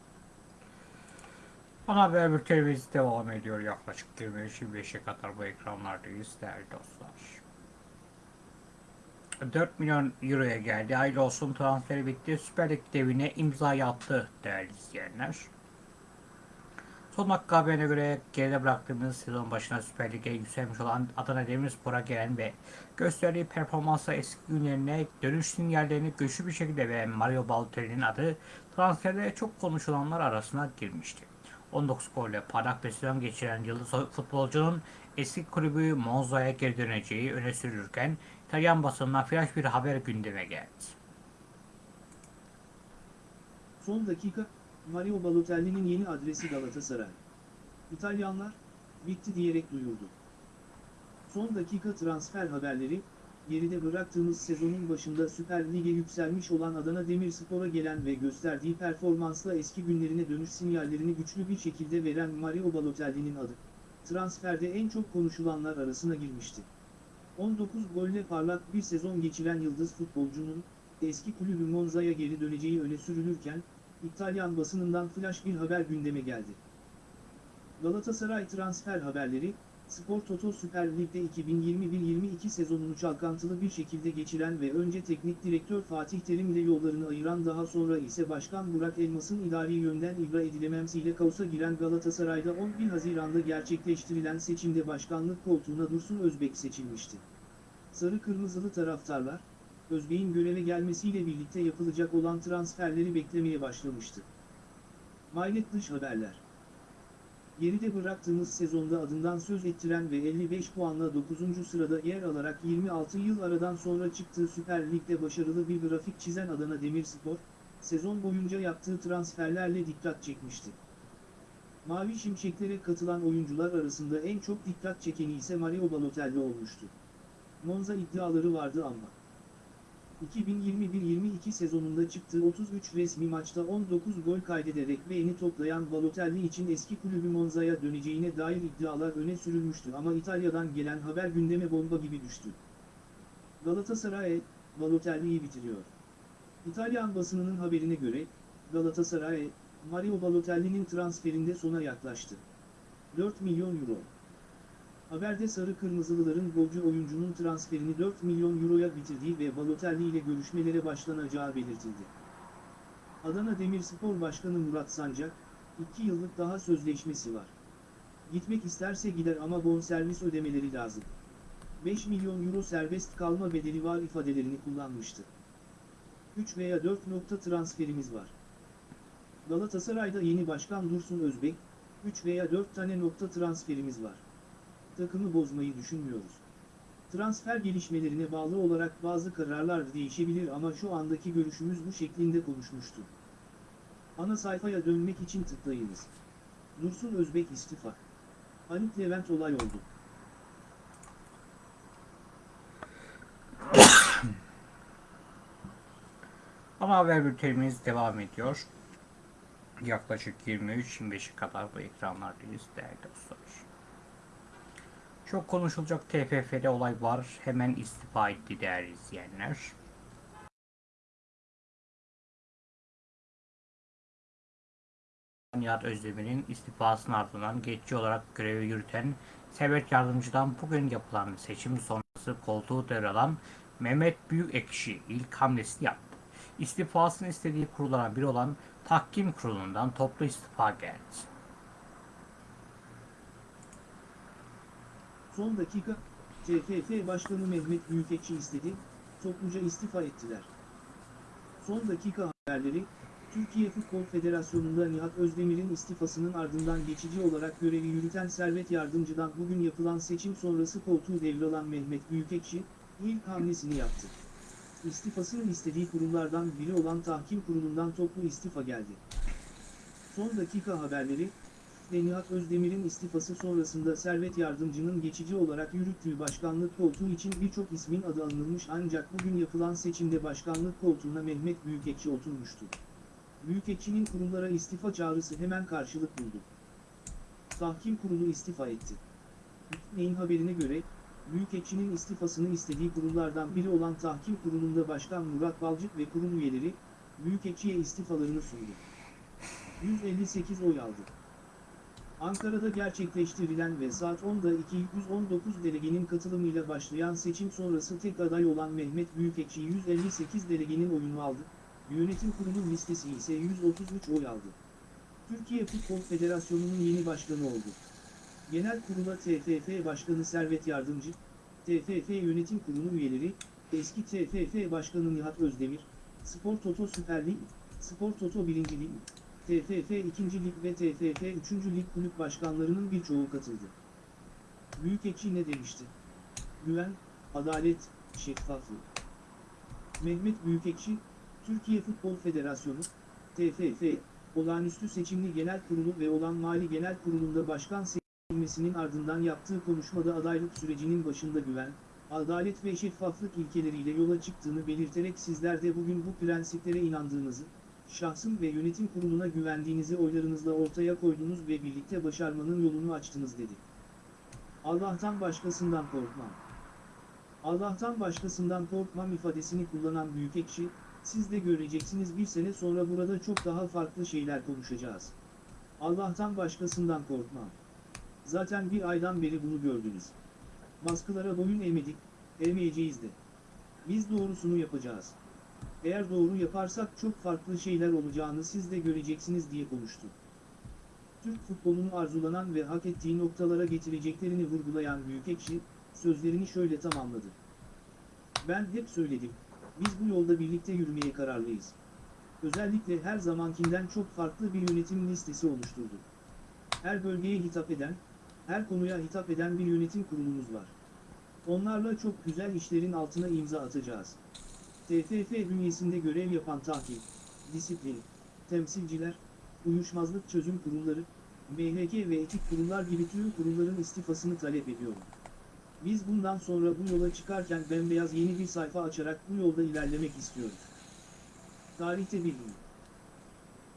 Speaker 1: Ana haber bültenimiz devam ediyor. Yaklaşık 23-25'e kadar bu ekranlardayız değerli dostlar. 4 milyon euroya geldi. Hayırlı olsun transferi bitti. Süper Lig devine imza attı değerli izleyenler. Son dakika haberine göre geride bıraktığımız sezon başına Süper Lig'e yükselmiş olan Adana Demirspor'a gelen ve gösterdiği performansla eski günlerine dönüş sinyallerini güçlü bir şekilde veren Mario Balotelli'nin adı transferde çok konuşulanlar arasına girmişti. 19 golle parlak bir sezon geçiren yıldız futbolcunun eski kulübü Monza'ya geri döneceği öne sürülürken İtalyan basınına flash bir haber gündeme geldi.
Speaker 2: Son dakika, Mario Balotelli'nin yeni adresi Galatasaray. İtalyanlar, bitti diyerek duyurdu. Son dakika transfer haberleri, geride bıraktığımız sezonun başında Süper Lig'e yükselmiş olan Adana Demirspor'a gelen ve gösterdiği performansla eski günlerine dönüş sinyallerini güçlü bir şekilde veren Mario Balotelli'nin adı, transferde en çok konuşulanlar arasına girmişti. 19 golle parlak bir sezon geçiren yıldız futbolcunun, eski kulübü Monza'ya geri döneceği öne sürülürken, İtalyan basınından flash bir haber gündeme geldi. Galatasaray transfer haberleri, Spor Toto Süper Lig'de 2021-22 sezonunu çalkantılı bir şekilde geçiren ve önce teknik direktör Fatih Terim ile yollarını ayıran daha sonra ise Başkan Burak Elmas'ın idari yönden ibra edilememsiyle kaosa giren Galatasaray'da 11 Haziran'da gerçekleştirilen seçimde başkanlık koltuğuna Dursun Özbek seçilmişti. Sarı Kırmızılı taraftarlar, Özbek'in göreve gelmesiyle birlikte yapılacak olan transferleri beklemeye başlamıştı. Maylet dış haberler Geride bıraktığımız sezonda adından söz ettiren ve 55 puanla 9. sırada yer alarak 26 yıl aradan sonra çıktığı Süper Lig'de başarılı bir grafik çizen Adana Demirspor, sezon boyunca yaptığı transferlerle dikkat çekmişti. Mavi Şimşeklere katılan oyuncular arasında en çok dikkat çekeni ise Mario Balotelli olmuştu. Monza iddiaları vardı ama. 2021-22 sezonunda çıktığı 33 resmi maçta 19 gol kaydederek beğeni toplayan Balotelli için eski kulübü Monza'ya döneceğine dair iddialar öne sürülmüştü ama İtalya'dan gelen haber gündeme bomba gibi düştü. Galatasaray, Balotelli'yi bitiriyor. İtalyan basınının haberine göre, Galatasaray, Mario Balotelli'nin transferinde sona yaklaştı. 4 milyon euro. Haberde sarı kırmızılıların golcü oyuncunun transferini 4 milyon euroya bitirdiği ve Balotelli ile görüşmelere başlanacağı belirtildi. Adana Demirspor Başkanı Murat Sancak, 2 yıllık daha sözleşmesi var. Gitmek isterse gider ama bonservis ödemeleri lazım. 5 milyon euro serbest kalma bedeli var ifadelerini kullanmıştı. 3 veya 4 nokta transferimiz var. Galatasaray'da yeni başkan Dursun Özbek, 3 veya 4 tane nokta transferimiz var takımı bozmayı düşünmüyoruz. Transfer gelişmelerine bağlı olarak bazı kararlar değişebilir ama şu andaki görüşümüz bu şeklinde konuşmuştu. Ana sayfaya dönmek için tıklayınız. Dursun Özbek istifa. Halit Levent olay oldu.
Speaker 1: Ana haber bültenimiz devam ediyor. Yaklaşık 23-25'e kadar bu ekranlardayız değerli dostlar. Çok konuşulacak TFF'de olay var. Hemen istifa etti değerli izleyenler. Nihat Özdemir'in istifasının ardından geçici olarak görevi yürüten Servet Yardımcı'dan bugün yapılan seçim sonrası koltuğu devralan Mehmet Büyükekşi ilk hamlesini yaptı. İstifasını istediği kurullardan biri olan Tahkim Kurulu'ndan toplu istifa geldi.
Speaker 2: Son dakika, TFF Başkanı Mehmet Büyükekşi istedi, topluca istifa ettiler. Son dakika haberleri, Türkiye Futbol Federasyonu'nda Nihat Özdemir'in istifasının ardından geçici olarak görevi yürüten Servet Yardımcı'dan bugün yapılan seçim sonrası koltuğu devralan Mehmet Büyükekşi, ilk hamlesini yaptı. İstifasını istediği kurumlardan biri olan Tahkim Kurulu'ndan toplu istifa geldi. Son dakika haberleri, ve Nihat Özdemir'in istifası sonrasında Servet Yardımcı'nın geçici olarak yürüttüğü başkanlık koltuğu için birçok ismin adı alınmış ancak bugün yapılan seçimde başkanlık koltuğuna Mehmet Büyükekşi oturmuştu. Büyükekşi'nin kurumlara istifa çağrısı hemen karşılık buldu. Tahkim Kurulu istifa etti. Neyin haberine göre, Büyükekşi'nin istifasını istediği kurullardan biri olan Tahkim Kurulu'nda Başkan Murat Balcık ve kurul üyeleri, Büyükekşi'ye istifalarını sundu. 158 oy aldı. Ankara'da gerçekleştirilen ve saat 10'da 219 delegenin katılımıyla başlayan seçim sonrası tek aday olan Mehmet Büyükekşi 158 delegenin oyunu aldı, yönetim kurulu listesi ise 133 oy aldı. Türkiye Futbol Federasyonu'nun yeni başkanı oldu. Genel kurula TFF Başkanı Servet Yardımcı, TFF Yönetim Kurulu üyeleri, eski TFF Başkanı Nihat Özdemir, Spor Toto Süper Lig, Spor Toto 1. Lig, TFF 2. Lig ve TFF 3. Lig kulüp başkanlarının birçoğu katıldı. Büyükekşi ne demişti? Güven, adalet, şeffaflık. Mehmet Büyükekşi, Türkiye Futbol Federasyonu, TFF, olağanüstü seçimli genel kurulu ve olan mali genel kurulunda başkan seçilmesinin ardından yaptığı konuşmada adaylık sürecinin başında güven, adalet ve şeffaflık ilkeleriyle yola çıktığını belirterek sizler de bugün bu prensiplere inandığınızı, şahsım ve yönetim kuruluna güvendiğinizi oylarınızla ortaya koydunuz ve birlikte başarmanın yolunu açtınız dedi. Allah'tan başkasından korkmam. Allah'tan başkasından korkmam ifadesini kullanan Büyükekşi, siz de göreceksiniz bir sene sonra burada çok daha farklı şeyler konuşacağız. Allah'tan başkasından korkmam. Zaten bir aydan beri bunu gördünüz. Baskılara boyun eğmedik, eğmeyeceğiz de. Biz doğrusunu yapacağız. Eğer doğru yaparsak çok farklı şeyler olacağını siz de göreceksiniz diye konuştu. Türk futbolunu arzulanan ve hak ettiği noktalara getireceklerini vurgulayan Büyükekşi, sözlerini şöyle tamamladı. Ben hep söyledim, biz bu yolda birlikte yürümeye kararlıyız. Özellikle her zamankinden çok farklı bir yönetim listesi oluşturduk. Her bölgeye hitap eden, her konuya hitap eden bir yönetim kurulumuz var. Onlarla çok güzel işlerin altına imza atacağız. TFF bünyesinde görev yapan takip, disiplin, temsilciler, uyuşmazlık çözüm kurulları, MHK ve etik kurullar gibi tüm kurulların istifasını talep ediyorum. Biz bundan sonra bu yola çıkarken bembeyaz yeni bir sayfa açarak bu yolda ilerlemek istiyoruz. Tarihte bir gün.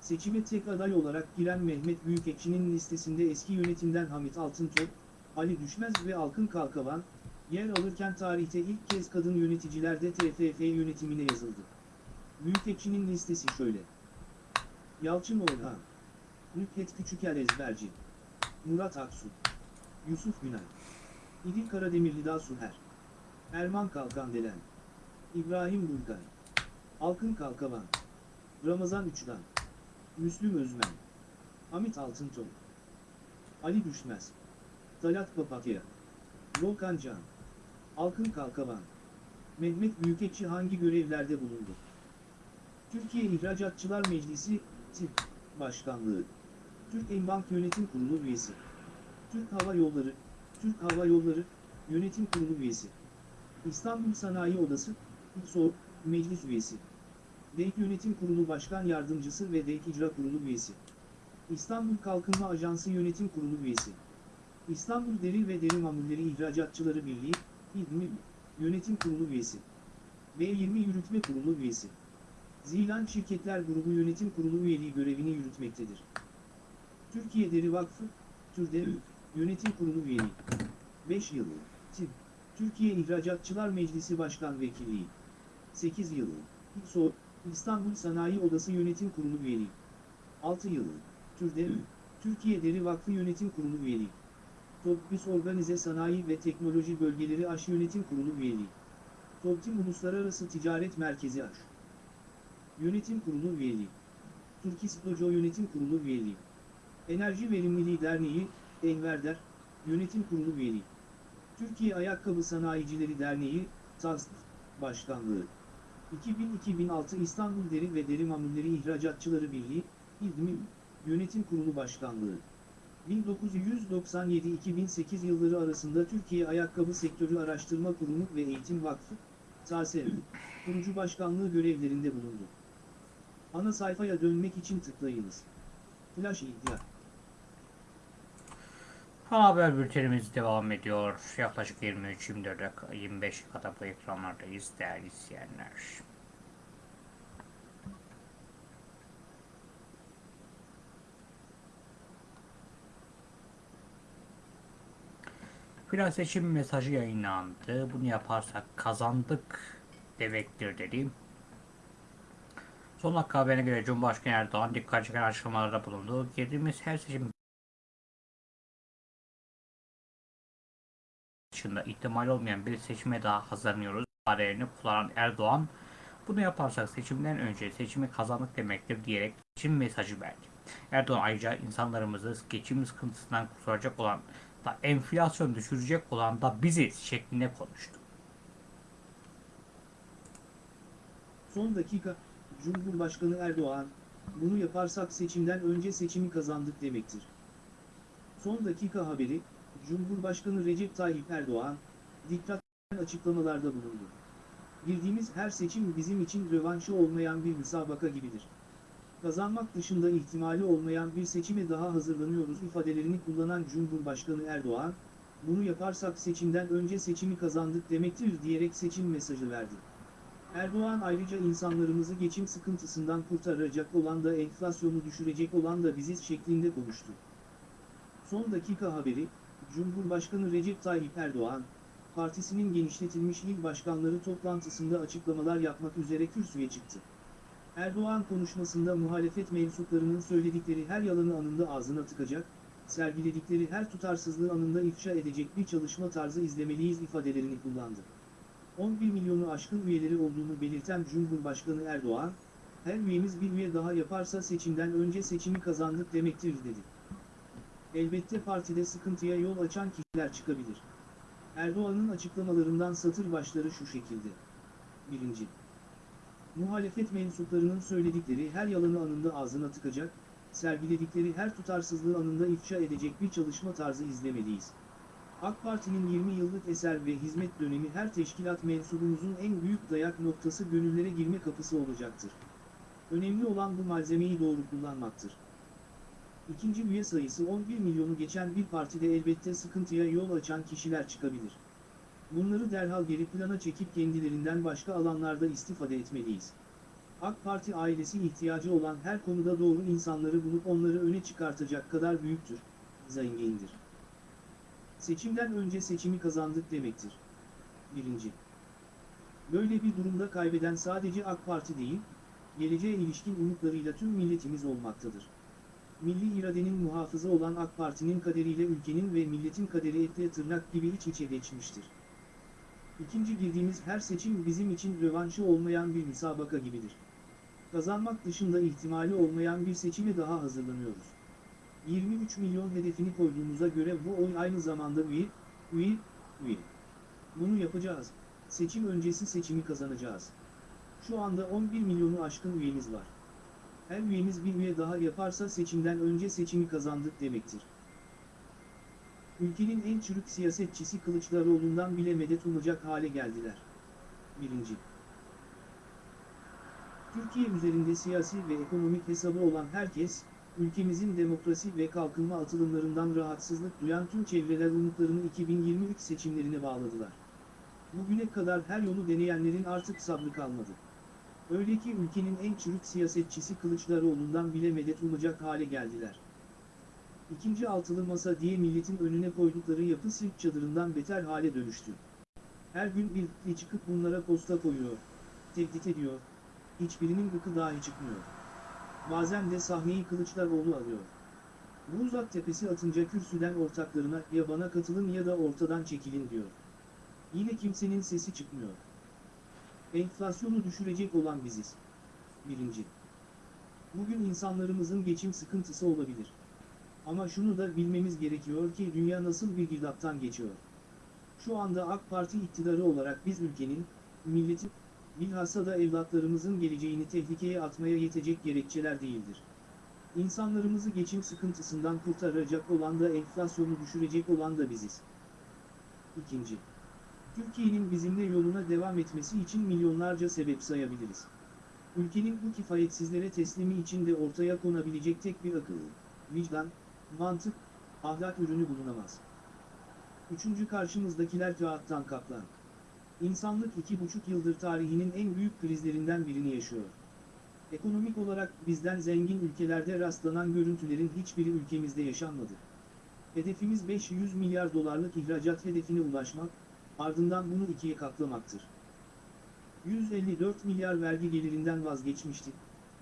Speaker 2: Seçime tek aday olarak giren Mehmet Büyükekşi'nin listesinde eski yönetimden Hamit Altıntop, Ali Düşmez ve Alkın Kalkavan, yer alırken tarihte ilk kez kadın yöneticiler de TFF yönetimine yazıldı. Büyükekşi'nin listesi şöyle. Yalçın Orhan, Nükhet Küçüker Ezberci, Murat Aksu, Yusuf Günay, İdil Karademir Lida Suher, Erman Kalkandelen, İbrahim Bulgar, Alkın Kalkavan, Ramazan Üçdan, Müslüm Özmen, Hamit Altıntop, Ali Düşmez, Talat Papatya, Volkan Can, Alkın Kalkavan, Mehmet Büyükekşi hangi görevlerde bulundu? Türkiye İhracatçılar Meclisi, TİP, Başkanlığı, Türk Embank Yönetim Kurulu üyesi, Türk Hava Yolları, Türk Hava Yolları, Yönetim Kurulu üyesi, İstanbul Sanayi Odası, İTSO, Meclis üyesi, DEİK Yönetim Kurulu Başkan Yardımcısı ve DEİK İcra Kurulu üyesi, İstanbul Kalkınma Ajansı Yönetim Kurulu üyesi, İstanbul Deri ve Deri Mamulleri İhracatçıları Birliği, İDMİ, Yönetim Kurulu üyesi, B20 Yürütme Kurulu üyesi, Zilan Şirketler Grubu Yönetim Kurulu üyeliği görevini yürütmektedir. Türkiye Deri Vakfı, TÜRDEV, Yönetim Kurulu üyeliği, 5 yıl, TİP, Türkiye İhracatçılar Meclisi Başkan Vekilliği, 8 yıl, İTSO, İstanbul Sanayi Odası Yönetim Kurulu üyeliği, 6 yıl, TÜRDEV, Türkiye Deri Vakfı Yönetim Kurulu üyeliği, TOGBİS Organize Sanayi ve Teknoloji Bölgeleri Aş Yönetim Kurulu üyeliği, TOGTİM Uluslararası Ticaret Merkezi Aş, Yönetim Kurulu üyeliği, Turkis Dojo Yönetim Kurulu üyeliği, Enerji Verimliliği Derneği, Enverder, Yönetim Kurulu üyeliği, Türkiye Ayakkabı Sanayicileri Derneği, TASD, Başkanlığı, 2000-2006 İstanbul Deri ve Deri Mamulleri İhracatçıları Birliği, İDMİ, Yönetim Kurulu Başkanlığı, 1997-2008 yılları arasında Türkiye Ayakkabı Sektörü Araştırma Kurumu ve Eğitim Vakfı, TASEV, kurucu başkanlığı görevlerinde bulundu. Ana sayfaya dönmek için tıklayınız. Flash iddia.
Speaker 1: Haber bültenimiz devam ediyor. Yaklaşık 23-24 dakika, 25 dakikada bu ekranlardayız değerli izleyenler. Final seçim mesajı yayınlandı. Bunu yaparsak kazandık demektir dedi. Son dakika haberine göre Cumhurbaşkanı Erdoğan dikkat çeken açıklamalarda bulundu. Girdiğimiz her seçim dışında ihtimal olmayan bir seçime daha hazırlanıyoruz. ifadelerini kullanan Erdoğan bunu yaparsak seçimden önce seçimi kazandık demektir diyerek seçim mesajı verdi. Erdoğan ayrıca insanlarımızı geçim sıkıntısından kurtaracak olan da enflasyon düşürecek olan da biziz şeklinde konuştu.
Speaker 2: Son dakika, Cumhurbaşkanı Erdoğan, bunu yaparsak seçimden önce seçimi kazandık demektir. Son dakika haberi, Cumhurbaşkanı Recep Tayyip Erdoğan, dikkat açıklamalarda bulundu. Girdiğimiz her seçim bizim için rövanşı olmayan bir müsabaka gibidir. Kazanmak dışında ihtimali olmayan bir seçime daha hazırlanıyoruz ifadelerini kullanan Cumhurbaşkanı Erdoğan, bunu yaparsak seçimden önce seçimi kazandık demektir diyerek seçim mesajı verdi. Erdoğan ayrıca insanlarımızı geçim sıkıntısından kurtaracak olan da enflasyonu düşürecek olan da biziz şeklinde konuştu. Son dakika haberi, Cumhurbaşkanı Recep Tayyip Erdoğan, partisinin genişletilmiş il başkanları toplantısında açıklamalar yapmak üzere kürsüye çıktı. Erdoğan konuşmasında muhalefet mensuplarının söyledikleri her yalanı anında ağzına tıkacak, sergiledikleri her tutarsızlığı anında ifşa edecek bir çalışma tarzı izlemeliyiz ifadelerini kullandı. 11 milyonu aşkın üyeleri olduğunu belirten Cumhurbaşkanı Erdoğan, her üyemiz bir üye daha yaparsa seçimden önce seçimi kazandık demektir dedi. Elbette partide sıkıntıya yol açan kişiler çıkabilir. Erdoğan'ın açıklamalarından satır başları şu şekilde. 1. Muhalefet mensuplarının söyledikleri her yalanı anında ağzına tıkacak, sergiledikleri her tutarsızlığı anında ifşa edecek bir çalışma tarzı izlemeliyiz. AK Parti'nin 20 yıllık eser ve hizmet dönemi her teşkilat mensubumuzun en büyük dayak noktası gönüllere girme kapısı olacaktır. Önemli olan bu malzemeyi doğru kullanmaktır. İkinci üye sayısı 11 milyonu geçen bir partide elbette sıkıntıya yol açan kişiler çıkabilir. Bunları derhal geri plana çekip kendilerinden başka alanlarda istifade etmeliyiz. AK Parti ailesi ihtiyacı olan her konuda doğru insanları bulup onları öne çıkartacak kadar büyüktür, zengindir. Seçimden önce seçimi kazandık demektir. 1. Böyle bir durumda kaybeden sadece AK Parti değil, geleceğe ilişkin umutlarıyla tüm milletimiz olmaktadır. Milli iradenin muhafızı olan AK Parti'nin kaderiyle ülkenin ve milletin kaderi etle tırnak gibi iç içe geçmiştir. İkinci girdiğimiz her seçim bizim için rövanşı olmayan bir müsabaka gibidir. Kazanmak dışında ihtimali olmayan bir seçime daha hazırlanıyoruz. 23 milyon hedefini koyduğumuza göre bu oy aynı zamanda üye, üye, üye. Bunu yapacağız. Seçim öncesi seçimi kazanacağız. Şu anda 11 milyonu aşkın üyemiz var. Her üyemiz bir üye daha yaparsa seçimden önce seçimi kazandık demektir. Ülkenin en çürük siyasetçisi Kılıçdaroğlu'ndan bile medet umacak hale geldiler. 1. Türkiye üzerinde siyasi ve ekonomik hesabı olan herkes, ülkemizin demokrasi ve kalkınma atılımlarından rahatsızlık duyan tüm çevreler umutlarını 2023 seçimlerine bağladılar. Bugüne kadar her yolu deneyenlerin artık sabrı kalmadı. Öyle ki ülkenin en çürük siyasetçisi Kılıçdaroğlu'ndan bile medet umacak hale geldiler. İkinci altılı masa diye milletin önüne koydukları yapı sirk çadırından beter hale dönüştü. Her gün bir çıkıp bunlara posta koyuyor, tehdit ediyor, hiçbirinin gıkı dahi çıkmıyor. Bazen de sahneyi Kılıçdaroğlu alıyor. Bu uzak tepesi atınca kürsüden ortaklarına ya bana katılın ya da ortadan çekilin diyor. Yine kimsenin sesi çıkmıyor. Enflasyonu düşürecek olan biziz. 1. Bugün insanlarımızın geçim sıkıntısı olabilir. Ama şunu da bilmemiz gerekiyor ki dünya nasıl bir girdaptan geçiyor. Şu anda AK Parti iktidarı olarak biz ülkenin, milletin, bilhassa da evlatlarımızın geleceğini tehlikeye atmaya yetecek gerekçeler değildir. İnsanlarımızı geçim sıkıntısından kurtaracak olan da enflasyonu düşürecek olan da biziz. İkinci. Türkiye'nin bizimle yoluna devam etmesi için milyonlarca sebep sayabiliriz. Ülkenin bu kifayetsizlere teslimi için de ortaya konabilecek tek bir akıl, vicdan, mantık, ahlak ürünü bulunamaz. Üçüncü karşımızdakiler kağıttan kaplan. İnsanlık iki buçuk yıldır tarihinin en büyük krizlerinden birini yaşıyor. Ekonomik olarak bizden zengin ülkelerde rastlanan görüntülerin hiçbiri ülkemizde yaşanmadı. Hedefimiz 500 milyar dolarlık ihracat hedefine ulaşmak, ardından bunu ikiye katlamaktır. 154 milyar vergi gelirinden vazgeçmiştik.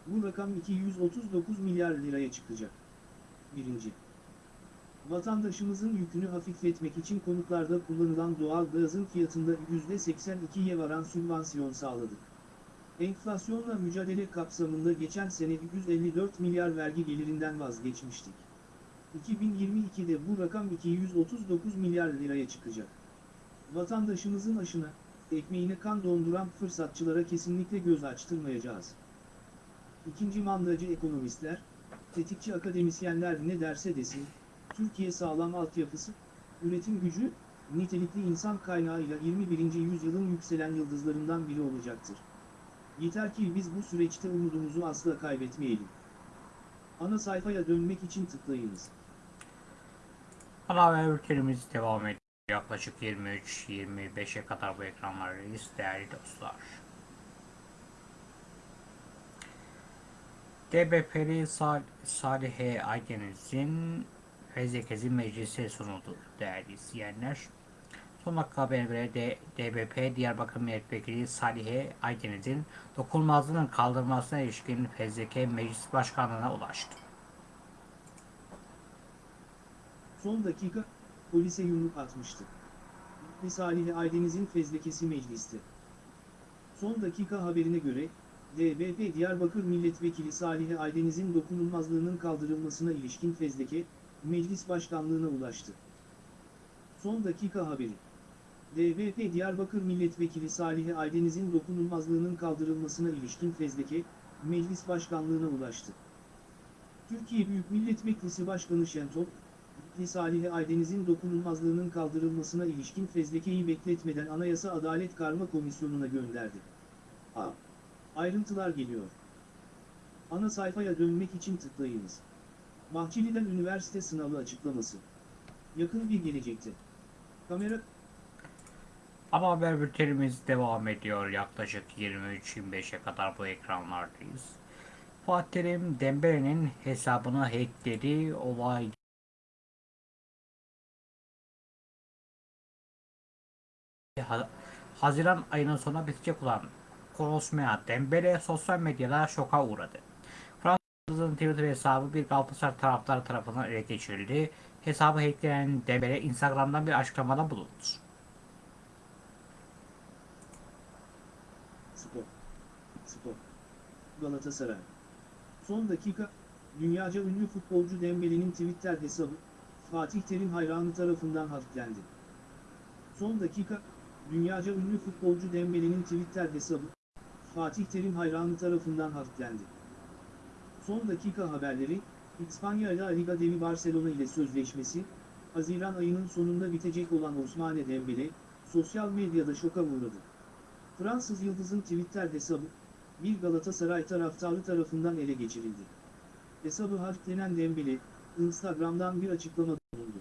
Speaker 2: Bu rakam 239 milyar liraya çıkacak. 1. Vatandaşımızın yükünü hafifletmek için konutlarda kullanılan doğal gazın fiyatında %82'ye varan sübvansiyon sağladık. Enflasyonla mücadele kapsamında geçen sene 154 milyar vergi gelirinden vazgeçmiştik. 2022'de bu rakam 239 milyar liraya çıkacak. Vatandaşımızın aşına, ekmeğine kan donduran fırsatçılara kesinlikle göz açtırmayacağız. İkinci mandacı ekonomistler, tetikçi akademisyenler ne derse desin, Türkiye sağlam altyapısı, üretim gücü, nitelikli insan kaynağıyla 21. yüzyılın yükselen yıldızlarından biri olacaktır. Yeter ki biz bu süreçte umudumuzu asla kaybetmeyelim. Ana sayfaya dönmek için tıklayınız.
Speaker 1: Ana haber bültenimiz devam ediyor. Yaklaşık 23-25'e kadar bu ekranlardayız değerli dostlar. DBP'li Sal Salihe Aydeniz'in fezlekesi meclise sunuldu değerli izleyenler. Son dakika haberine göre de DBP Diyarbakır Milletvekili Salihe Aydeniz'in dokunulmazlığının kaldırılmasına ilişkin fezleke meclis başkanlığına ulaştı.
Speaker 2: Son dakika, polise yumruk atmıştı. Salih Aydeniz'in fezlekesi mecliste. Son dakika haberine göre, DBP Diyarbakır Milletvekili Salih Aydeniz'in dokunulmazlığının kaldırılmasına ilişkin fezleke, meclis başkanlığına ulaştı. Son dakika haberi. DBP Diyarbakır Milletvekili Salih Aydeniz'in dokunulmazlığının kaldırılmasına ilişkin fezleke, meclis başkanlığına ulaştı. Türkiye Büyük Millet Meclisi Başkanı Şentop, Salih Aydeniz'in dokunulmazlığının kaldırılmasına ilişkin fezlekeyi bekletmeden Anayasa Adalet Karma Komisyonu'na gönderdi. A. Ayrıntılar geliyor. Ana sayfaya dönmek için tıklayınız. Bahçeli'den üniversite sınavı açıklaması. Yakın bir gelecekte. Kamera
Speaker 1: Ama haber bültenimiz devam ediyor. Yaklaşık 23-25'e kadar bu ekranlardayız. Fatih Terim Dembele'nin hesabını hackledi. Olay Ha- Haziran ayının sonuna bitecek olan Konuşmaya Dembele sosyal medyada şoka uğradı. Fransız'ın Twitter hesabı bir Galatasaray taraftarı tarafından ele geçirildi. Hesabı hacklenen Dembele Instagram'dan bir açıklamada bulundu.
Speaker 2: Spor. Spor. Galatasaray. Son dakika, dünyaca ünlü futbolcu Dembele'nin Twitter hesabı, Fatih Terim hayranı tarafından hacklendi. Son dakika, dünyaca ünlü futbolcu Dembele'nin Twitter hesabı, Fatih Terim hayranı tarafından hacklendi. Son dakika haberleri, İspanya La Liga Devi Barcelona ile sözleşmesi, Haziran ayının sonunda bitecek olan Osmane Dembele, sosyal medyada şoka uğradı. Fransız Yıldız'ın Twitter hesabı, bir Galatasaray taraftarı tarafından ele geçirildi. Hesabı hacklenen Dembele, Instagram'dan bir açıklamada bulundu.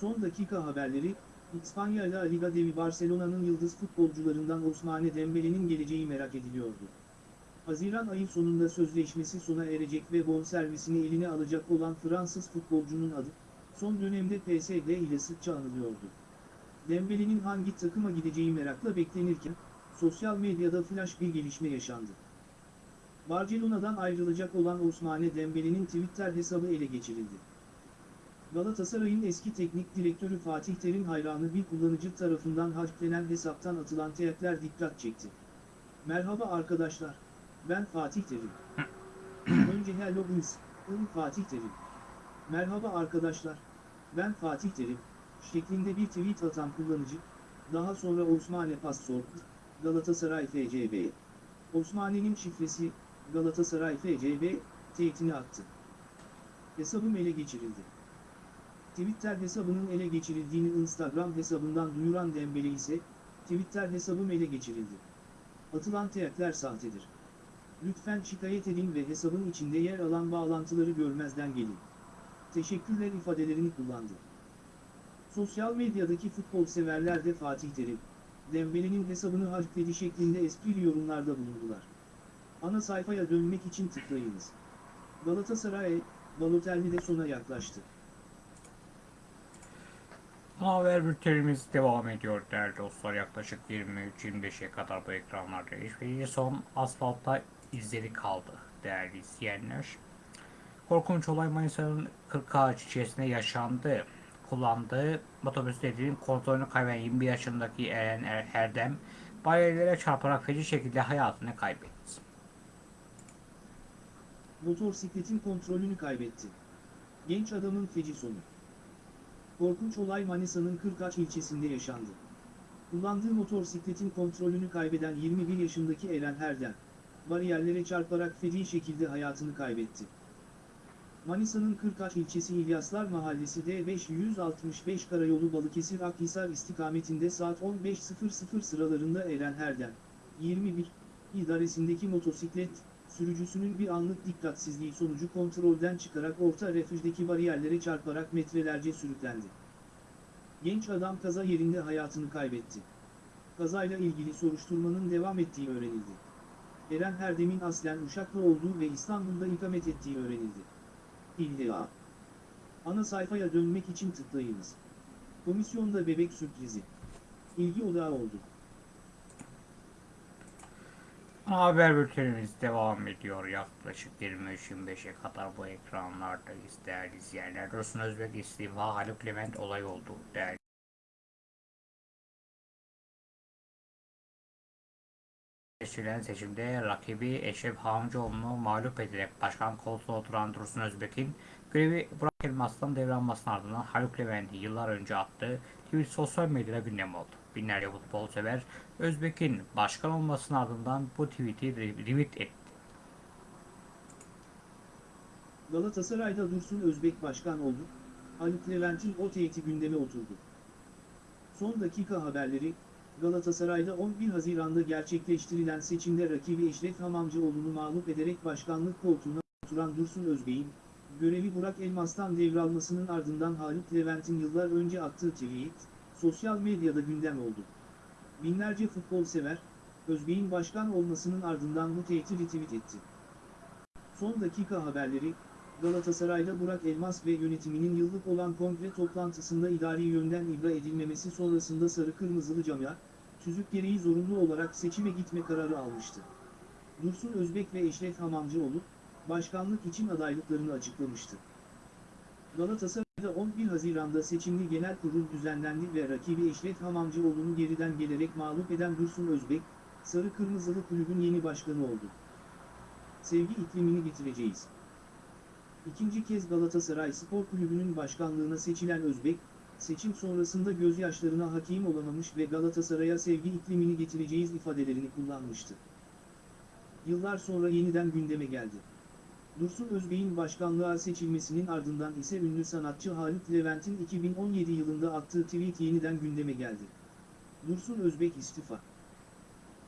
Speaker 2: Son dakika haberleri, İspanya La Liga Devi Barcelona'nın yıldız futbolcularından Osmane Dembele'nin geleceği merak ediliyordu. Haziran ayı sonunda sözleşmesi sona erecek ve bonservisini eline alacak olan Fransız futbolcunun adı, son dönemde PSG ile sıkça anılıyordu. Dembele'nin hangi takıma gideceği merakla beklenirken, sosyal medyada flash bir gelişme yaşandı. Barcelona'dan ayrılacak olan Osmane Dembele'nin Twitter hesabı ele geçirildi. Galatasaray'ın eski teknik direktörü Fatih Terim hayranı bir kullanıcı tarafından hacklenen hesaptan atılan teyakler dikkat çekti. Merhaba arkadaşlar, ben Fatih Terim. Önce hello biz, ım Fatih Terim. Merhaba arkadaşlar, ben Fatih Terim, şeklinde bir tweet atan kullanıcı, daha sonra Osmane Password, Galatasaray FCB. Osmane'nin şifresi, Galatasaray FCB, teyitini attı. Hesabım ele geçirildi. Twitter hesabının ele geçirildiğini Instagram hesabından duyuran Dembele ise, Twitter hesabım ele geçirildi. Atılan teyakler sahtedir. Lütfen şikayet edin ve hesabın içinde yer alan bağlantıları görmezden gelin. Teşekkürler ifadelerini kullandı. Sosyal medyadaki futbol severler de Fatih Terim, Dembele'nin hesabını hackledi şeklinde esprili yorumlarda bulundular. Ana sayfaya dönmek için tıklayınız. Galatasaray, Balotelli de sona yaklaştı.
Speaker 1: Haber bültenimiz devam ediyor değerli dostlar. Yaklaşık 23-25'e kadar bu ekranlardayız. Ve son asfaltta izleri kaldı değerli izleyenler. Korkunç olay Manisa'nın 40 ağaç içerisinde yaşandı. Kullandığı motosikletin kontrolünü kaybeden 21 yaşındaki Eren Er- Erdem bariyerlere çarparak feci şekilde hayatını kaybetti.
Speaker 2: Motorsikletin kontrolünü kaybetti. Genç adamın feci sonu. Korkunç olay Manisa'nın Kırkaç ilçesinde yaşandı. Kullandığı motorsikletin kontrolünü kaybeden 21 yaşındaki Eren Herdem, bariyerlere çarparak feci şekilde hayatını kaybetti. Manisa'nın Kırkaç ilçesi İlyaslar Mahallesi D565 Karayolu Balıkesir Akhisar istikametinde saat 15.00 sıralarında Eren Herdem, 21, idaresindeki motosiklet, sürücüsünün bir anlık dikkatsizliği sonucu kontrolden çıkarak orta refüjdeki bariyerlere çarparak metrelerce sürüklendi. Genç adam kaza yerinde hayatını kaybetti. Kazayla ilgili soruşturmanın devam ettiği öğrenildi. Eren Herdem'in aslen Uşaklı olduğu ve İstanbul'da ikamet ettiği öğrenildi. İlla. Ana sayfaya dönmek için tıklayınız. Komisyonda bebek sürprizi. İlgi odağı oldu.
Speaker 1: Haber bültenimiz devam ediyor. Yaklaşık 23-25'e kadar bu ekranlardayız değerli izleyenler. Dursun Özbek istifa Haluk Levent olay oldu değerli. Seçilen seçimde rakibi Eşref Hamcıoğlu'nu mağlup ederek başkan koltuğuna oturan Dursun Özbek'in görevi Burak Elmas'tan devralmasının ardından Haluk Levent'i yıllar önce attığı tweet sosyal medyada gündem oldu. Binlerce futbol sever Özbek'in başkan olmasının ardından bu tweet'i re- retweet etti.
Speaker 2: Galatasaray'da Dursun Özbek başkan oldu. Haluk Levent'in o teğeti gündeme oturdu. Son dakika haberleri, Galatasaray'da 11 Haziran'da gerçekleştirilen seçimde rakibi Eşref Hamamcıoğlu'nu mağlup ederek başkanlık koltuğuna oturan Dursun Özbek'in, görevi Burak Elmas'tan devralmasının ardından Haluk Levent'in yıllar önce attığı tweet, sosyal medyada gündem oldu. Binlerce futbol sever, Özbek'in başkan olmasının ardından bu teğeti retweet etti. Son dakika haberleri, Galatasaray'da Burak Elmas ve yönetiminin yıllık olan kongre toplantısında idari yönden ibra edilmemesi sonrasında sarı kırmızılı camia, tüzük gereği zorunlu olarak seçime gitme kararı almıştı. Dursun Özbek ve Eşref Hamamcıoğlu, başkanlık için adaylıklarını açıklamıştı. Galatasaray'da 11 Haziran'da seçimli genel kurul düzenlendi ve rakibi Eşref Hamamcıoğlu'nu geriden gelerek mağlup eden Dursun Özbek, sarı kırmızılı kulübün yeni başkanı oldu. Sevgi iklimini getireceğiz. İkinci kez Galatasaray Spor Kulübü'nün başkanlığına seçilen Özbek, seçim sonrasında gözyaşlarına hakim olamamış ve Galatasaray'a sevgi iklimini getireceğiz ifadelerini kullanmıştı. Yıllar sonra yeniden gündeme geldi. Dursun Özbek'in başkanlığa seçilmesinin ardından ise ünlü sanatçı Haluk Levent'in 2017 yılında attığı tweet yeniden gündeme geldi. Dursun Özbek istifa.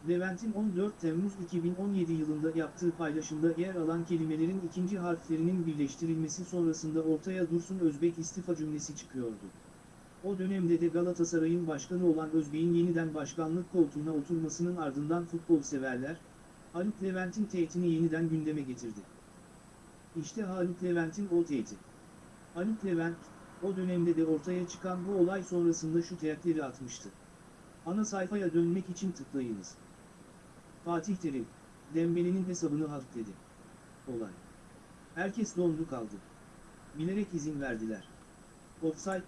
Speaker 2: Levent'in 14 Temmuz 2017 yılında yaptığı paylaşımda yer alan kelimelerin ikinci harflerinin birleştirilmesi sonrasında ortaya Dursun Özbek istifa cümlesi çıkıyordu. O dönemde de Galatasaray'ın başkanı olan Özbek'in yeniden başkanlık koltuğuna oturmasının ardından futbol severler, Haluk Levent'in teğetini yeniden gündeme getirdi. İşte Haluk Levent'in o teğeti. Haluk Levent, o dönemde de ortaya çıkan bu olay sonrasında şu teğetleri atmıştı. Ana sayfaya dönmek için tıklayınız. Fatih Terim, Dembele'nin hesabını halk dedi. Olay. Herkes dondu kaldı. Bilerek izin verdiler. Offside,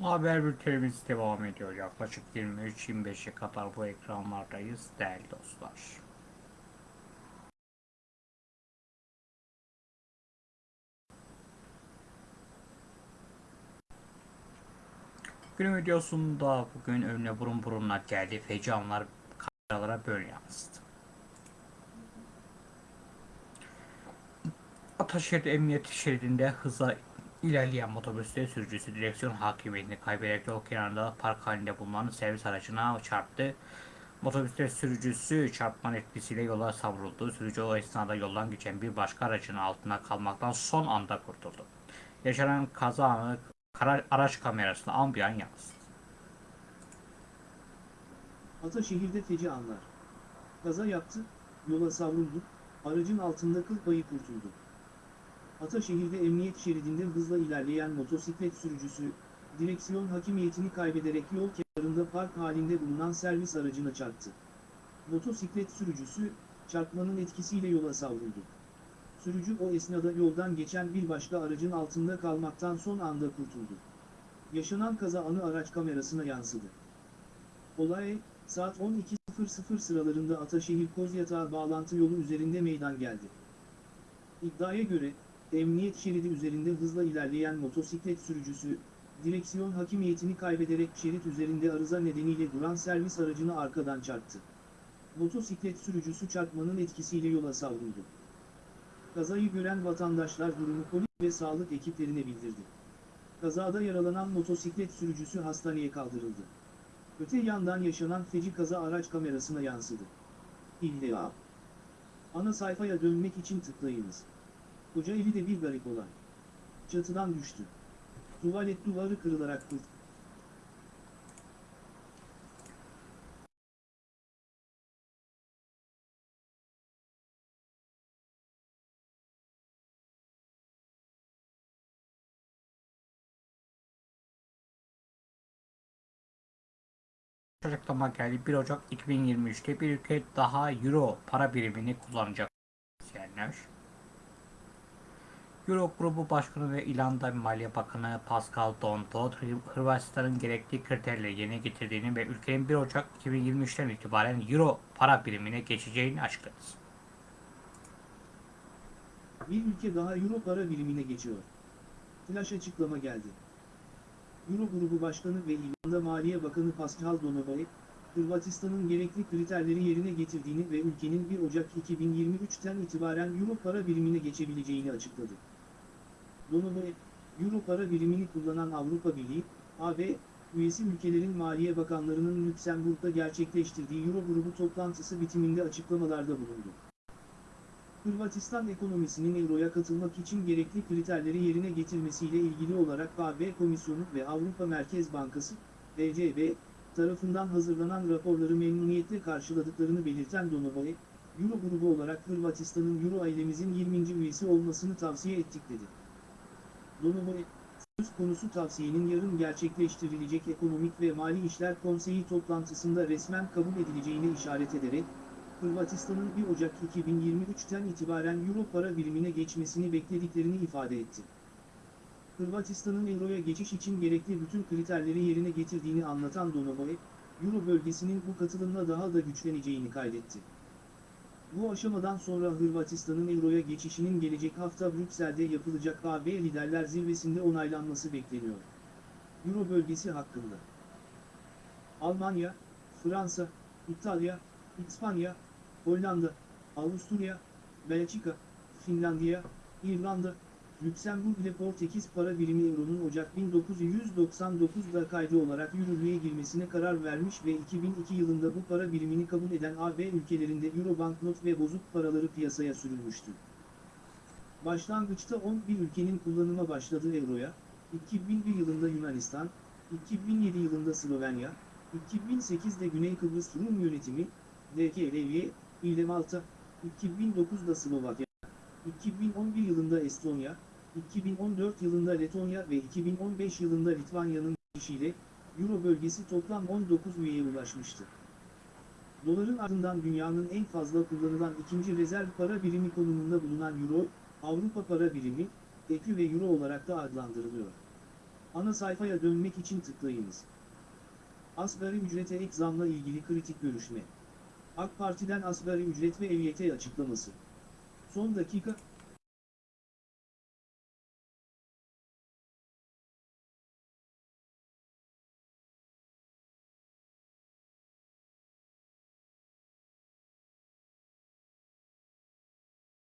Speaker 1: Haber bültenimiz devam ediyor. Yaklaşık 23-25'e kadar bu ekranlardayız değerli dostlar. Günün videosunda bugün önüne burun burunla geldi. Feci anlar kameralara böyle yansıdı. Ataşehir Emniyet Şeridi'nde hıza ilerleyen motosiklet sürücüsü direksiyon hakimiyetini kaybederek yol kenarında park halinde bulunan servis aracına çarptı. Motosiklet sürücüsü çarpmanın etkisiyle yola savruldu. Sürücü o esnada yoldan geçen bir başka aracın altına kalmaktan son anda kurtuldu. Yaşanan kaza anı kara- araç kamerasına ambiyan yansıdı.
Speaker 2: Ataşehir'de feci anlar. Kaza yaptı, yola savruldu, aracın altında kıl payı kurtuldu. Ataşehir'de emniyet şeridinde hızla ilerleyen motosiklet sürücüsü, direksiyon hakimiyetini kaybederek yol kenarında park halinde bulunan servis aracına çarptı. Motosiklet sürücüsü, çarpmanın etkisiyle yola savruldu. Sürücü o esnada yoldan geçen bir başka aracın altında kalmaktan son anda kurtuldu. Yaşanan kaza anı araç kamerasına yansıdı. Olay, saat 12.00 sıralarında Ataşehir Kozyatağı bağlantı yolu üzerinde meydana geldi. İddiaya göre, emniyet şeridi üzerinde hızla ilerleyen motosiklet sürücüsü, direksiyon hakimiyetini kaybederek şerit üzerinde arıza nedeniyle duran servis aracını arkadan çarptı. Motosiklet sürücüsü çarpmanın etkisiyle yola savruldu. Kazayı gören vatandaşlar durumu polis ve sağlık ekiplerine bildirdi. Kazada yaralanan motosiklet sürücüsü hastaneye kaldırıldı. Öte yandan yaşanan feci kaza araç kamerasına yansıdı. İlla. Ana sayfaya dönmek için tıklayınız. Kocaeli'de bir garip olay. Çatıdan düştü. Tuvalet duvarı kırılarak kurt.
Speaker 1: Açıklama geldi. 1 Ocak 2023'te bir ülke daha Euro para birimini kullanacak. İzleyenler. Euro Grubu Başkanı ve İrlanda Maliye Bakanı Pascal Donto, Hırvatistan'ın gerekli kriterleri yerine getirdiğini ve ülkenin 1 Ocak 2023'ten itibaren Euro para birimine geçeceğini açıkladı.
Speaker 2: Bir ülke daha Euro para birimine geçiyor. Flash açıklama geldi. Euro Grubu Başkanı ve İrlanda Maliye Bakanı Pascal Donovae, Hırvatistan'ın gerekli kriterleri yerine getirdiğini ve ülkenin 1 Ocak 2023'ten itibaren Euro para birimine geçebileceğini açıkladı. Donovae, Euro para birimini kullanan Avrupa Birliği, AB, üyesi ülkelerin Maliye Bakanlarının Lüksemburg'da gerçekleştirdiği Euro Grubu toplantısı bitiminde açıklamalarda bulundu. Hırvatistan ekonomisinin Euro'ya katılmak için gerekli kriterleri yerine getirmesiyle ilgili olarak AB Komisyonu ve Avrupa Merkez Bankası, ECB, tarafından hazırlanan raporları memnuniyetle karşıladıklarını belirten Donovae, Euro grubu olarak Hırvatistan'ın Euro ailemizin 20. üyesi olmasını tavsiye ettik dedi. Donovae, söz konusu tavsiyenin yarın gerçekleştirilecek Ekonomik ve Mali İşler Konseyi toplantısında resmen kabul edileceğine işaret ederek, Hırvatistan'ın 1 Ocak 2023'ten itibaren Euro para birimine geçmesini beklediklerini ifade etti. Hırvatistan'ın Euro'ya geçiş için gerekli bütün kriterleri yerine getirdiğini anlatan Donovae, Euro bölgesinin bu katılımla daha da güçleneceğini kaydetti. Bu aşamadan sonra Hırvatistan'ın Euro'ya geçişinin gelecek hafta Brüksel'de yapılacak AB Liderler Zirvesi'nde onaylanması bekleniyor. Euro bölgesi hakkında Almanya, Fransa, İtalya, İspanya, Hollanda, Avusturya, Belçika, Finlandiya, İrlanda, Lüksemburg ile Portekiz para birimi Euro'nun Ocak 1999'da kaydı olarak yürürlüğe girmesine karar vermiş ve 2002 yılında bu para birimini kabul eden AB ülkelerinde Euro banknot ve bozuk paraları piyasaya sürülmüştü. Başlangıçta 11 ülkenin kullanıma başladığı Euro'ya, 2001 yılında Yunanistan, 2007 yılında Slovenya, 2008'de Güney Kıbrıs Rum Yönetimi, DKLV, ile Malta, 2009'da Slovakya, 2011 yılında Estonya, 2014 yılında Letonya ve 2015 yılında Litvanya'nın girişiyle, Euro bölgesi toplam 19 üyeye ulaşmıştı. Doların ardından dünyanın en fazla kullanılan ikinci rezerv para birimi konumunda bulunan Euro, Avrupa para birimi, EKÜ ve Euro olarak da adlandırılıyor. Ana sayfaya dönmek için tıklayınız. Asgari ücrete ek zamla ilgili kritik görüşme. AK Parti'den asgari ücret ve EYT açıklaması. Son dakika,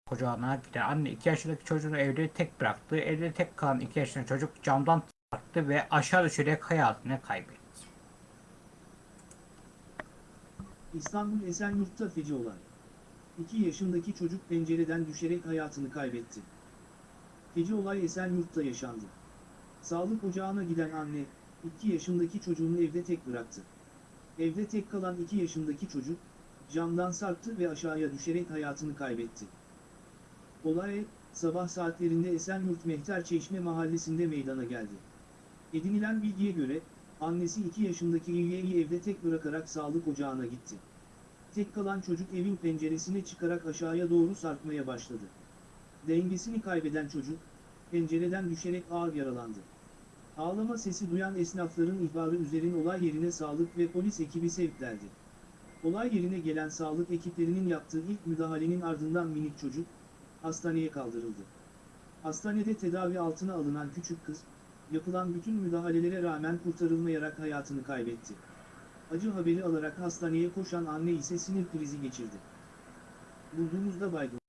Speaker 1: Kucağına giden anne 2 yaşındaki çocuğunu evde tek bıraktı. Evde tek kalan 2 yaşındaki çocuk camdan çarptı ve aşağı düşerek hayatını kaybetti.
Speaker 2: İstanbul Esenyurt'ta feci olay. 2 yaşındaki çocuk pencereden düşerek hayatını kaybetti. Feci olay Esenyurt'ta yaşandı. Sağlık ocağına giden anne, 2 yaşındaki çocuğunu evde tek bıraktı. Evde tek kalan 2 yaşındaki çocuk, camdan sarktı ve aşağıya düşerek hayatını kaybetti. Olay, sabah saatlerinde Esenyurt Mehter Çeşme mahallesinde meydana geldi. Edinilen bilgiye göre, annesi 2 yaşındaki İlye'yi evde tek bırakarak sağlık ocağına gitti. Tek kalan çocuk evin penceresine çıkarak aşağıya doğru sarkmaya başladı. Dengesini kaybeden çocuk, pencereden düşerek ağır yaralandı. Ağlama sesi duyan esnafların ihbarı üzerine olay yerine sağlık ve polis ekibi sevklendi. Olay yerine gelen sağlık ekiplerinin yaptığı ilk müdahalenin ardından minik çocuk, hastaneye kaldırıldı. Hastanede tedavi altına alınan küçük kız, yapılan bütün müdahalelere rağmen kurtarılmayarak hayatını kaybetti. Acı haberi alarak hastaneye koşan anne ise sinir krizi geçirdi. Bulduğumuzda baygın.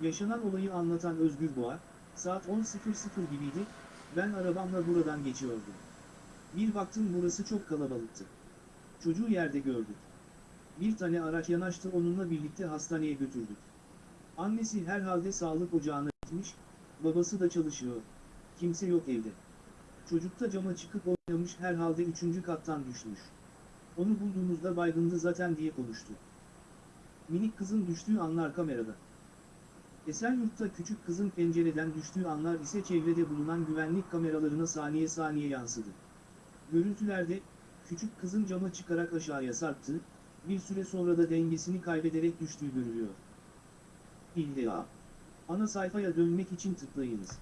Speaker 2: Yaşanan olayı anlatan Özgür Boğa, saat 10.00 gibiydi, ben arabamla buradan geçiyordum. Bir baktım burası çok kalabalıktı. Çocuğu yerde gördük. Bir tane araç yanaştı onunla birlikte hastaneye götürdük. Annesi herhalde sağlık ocağına gitmiş, babası da çalışıyor. Kimse yok evde. Çocuk da cama çıkıp oynamış herhalde üçüncü kattan düşmüş. Onu bulduğumuzda baygındı zaten diye konuştu. Minik kızın düştüğü anlar kamerada. Esenyurt'ta küçük kızın pencereden düştüğü anlar ise çevrede bulunan güvenlik kameralarına saniye saniye yansıdı. Görüntülerde, küçük kızın cama çıkarak aşağıya sarktığı, bir süre sonra da dengesini kaybederek düştüğü görülüyor. İlla. Ana sayfaya dönmek için tıklayınız.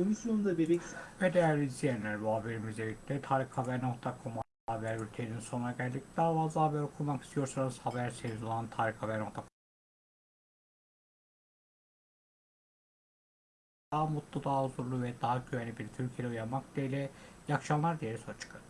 Speaker 2: Komisyonda bebek
Speaker 1: Ve değerli izleyenler bu haberimizle birlikte tarikhaber.com haber bülteninin sonuna geldik. Daha fazla haber okumak istiyorsanız haber serisi olan tarikhaber.com daha mutlu, daha huzurlu ve daha güvenli bir Türkiye'de uyanmak dileğiyle iyi akşamlar dileriz. Hoşçakalın.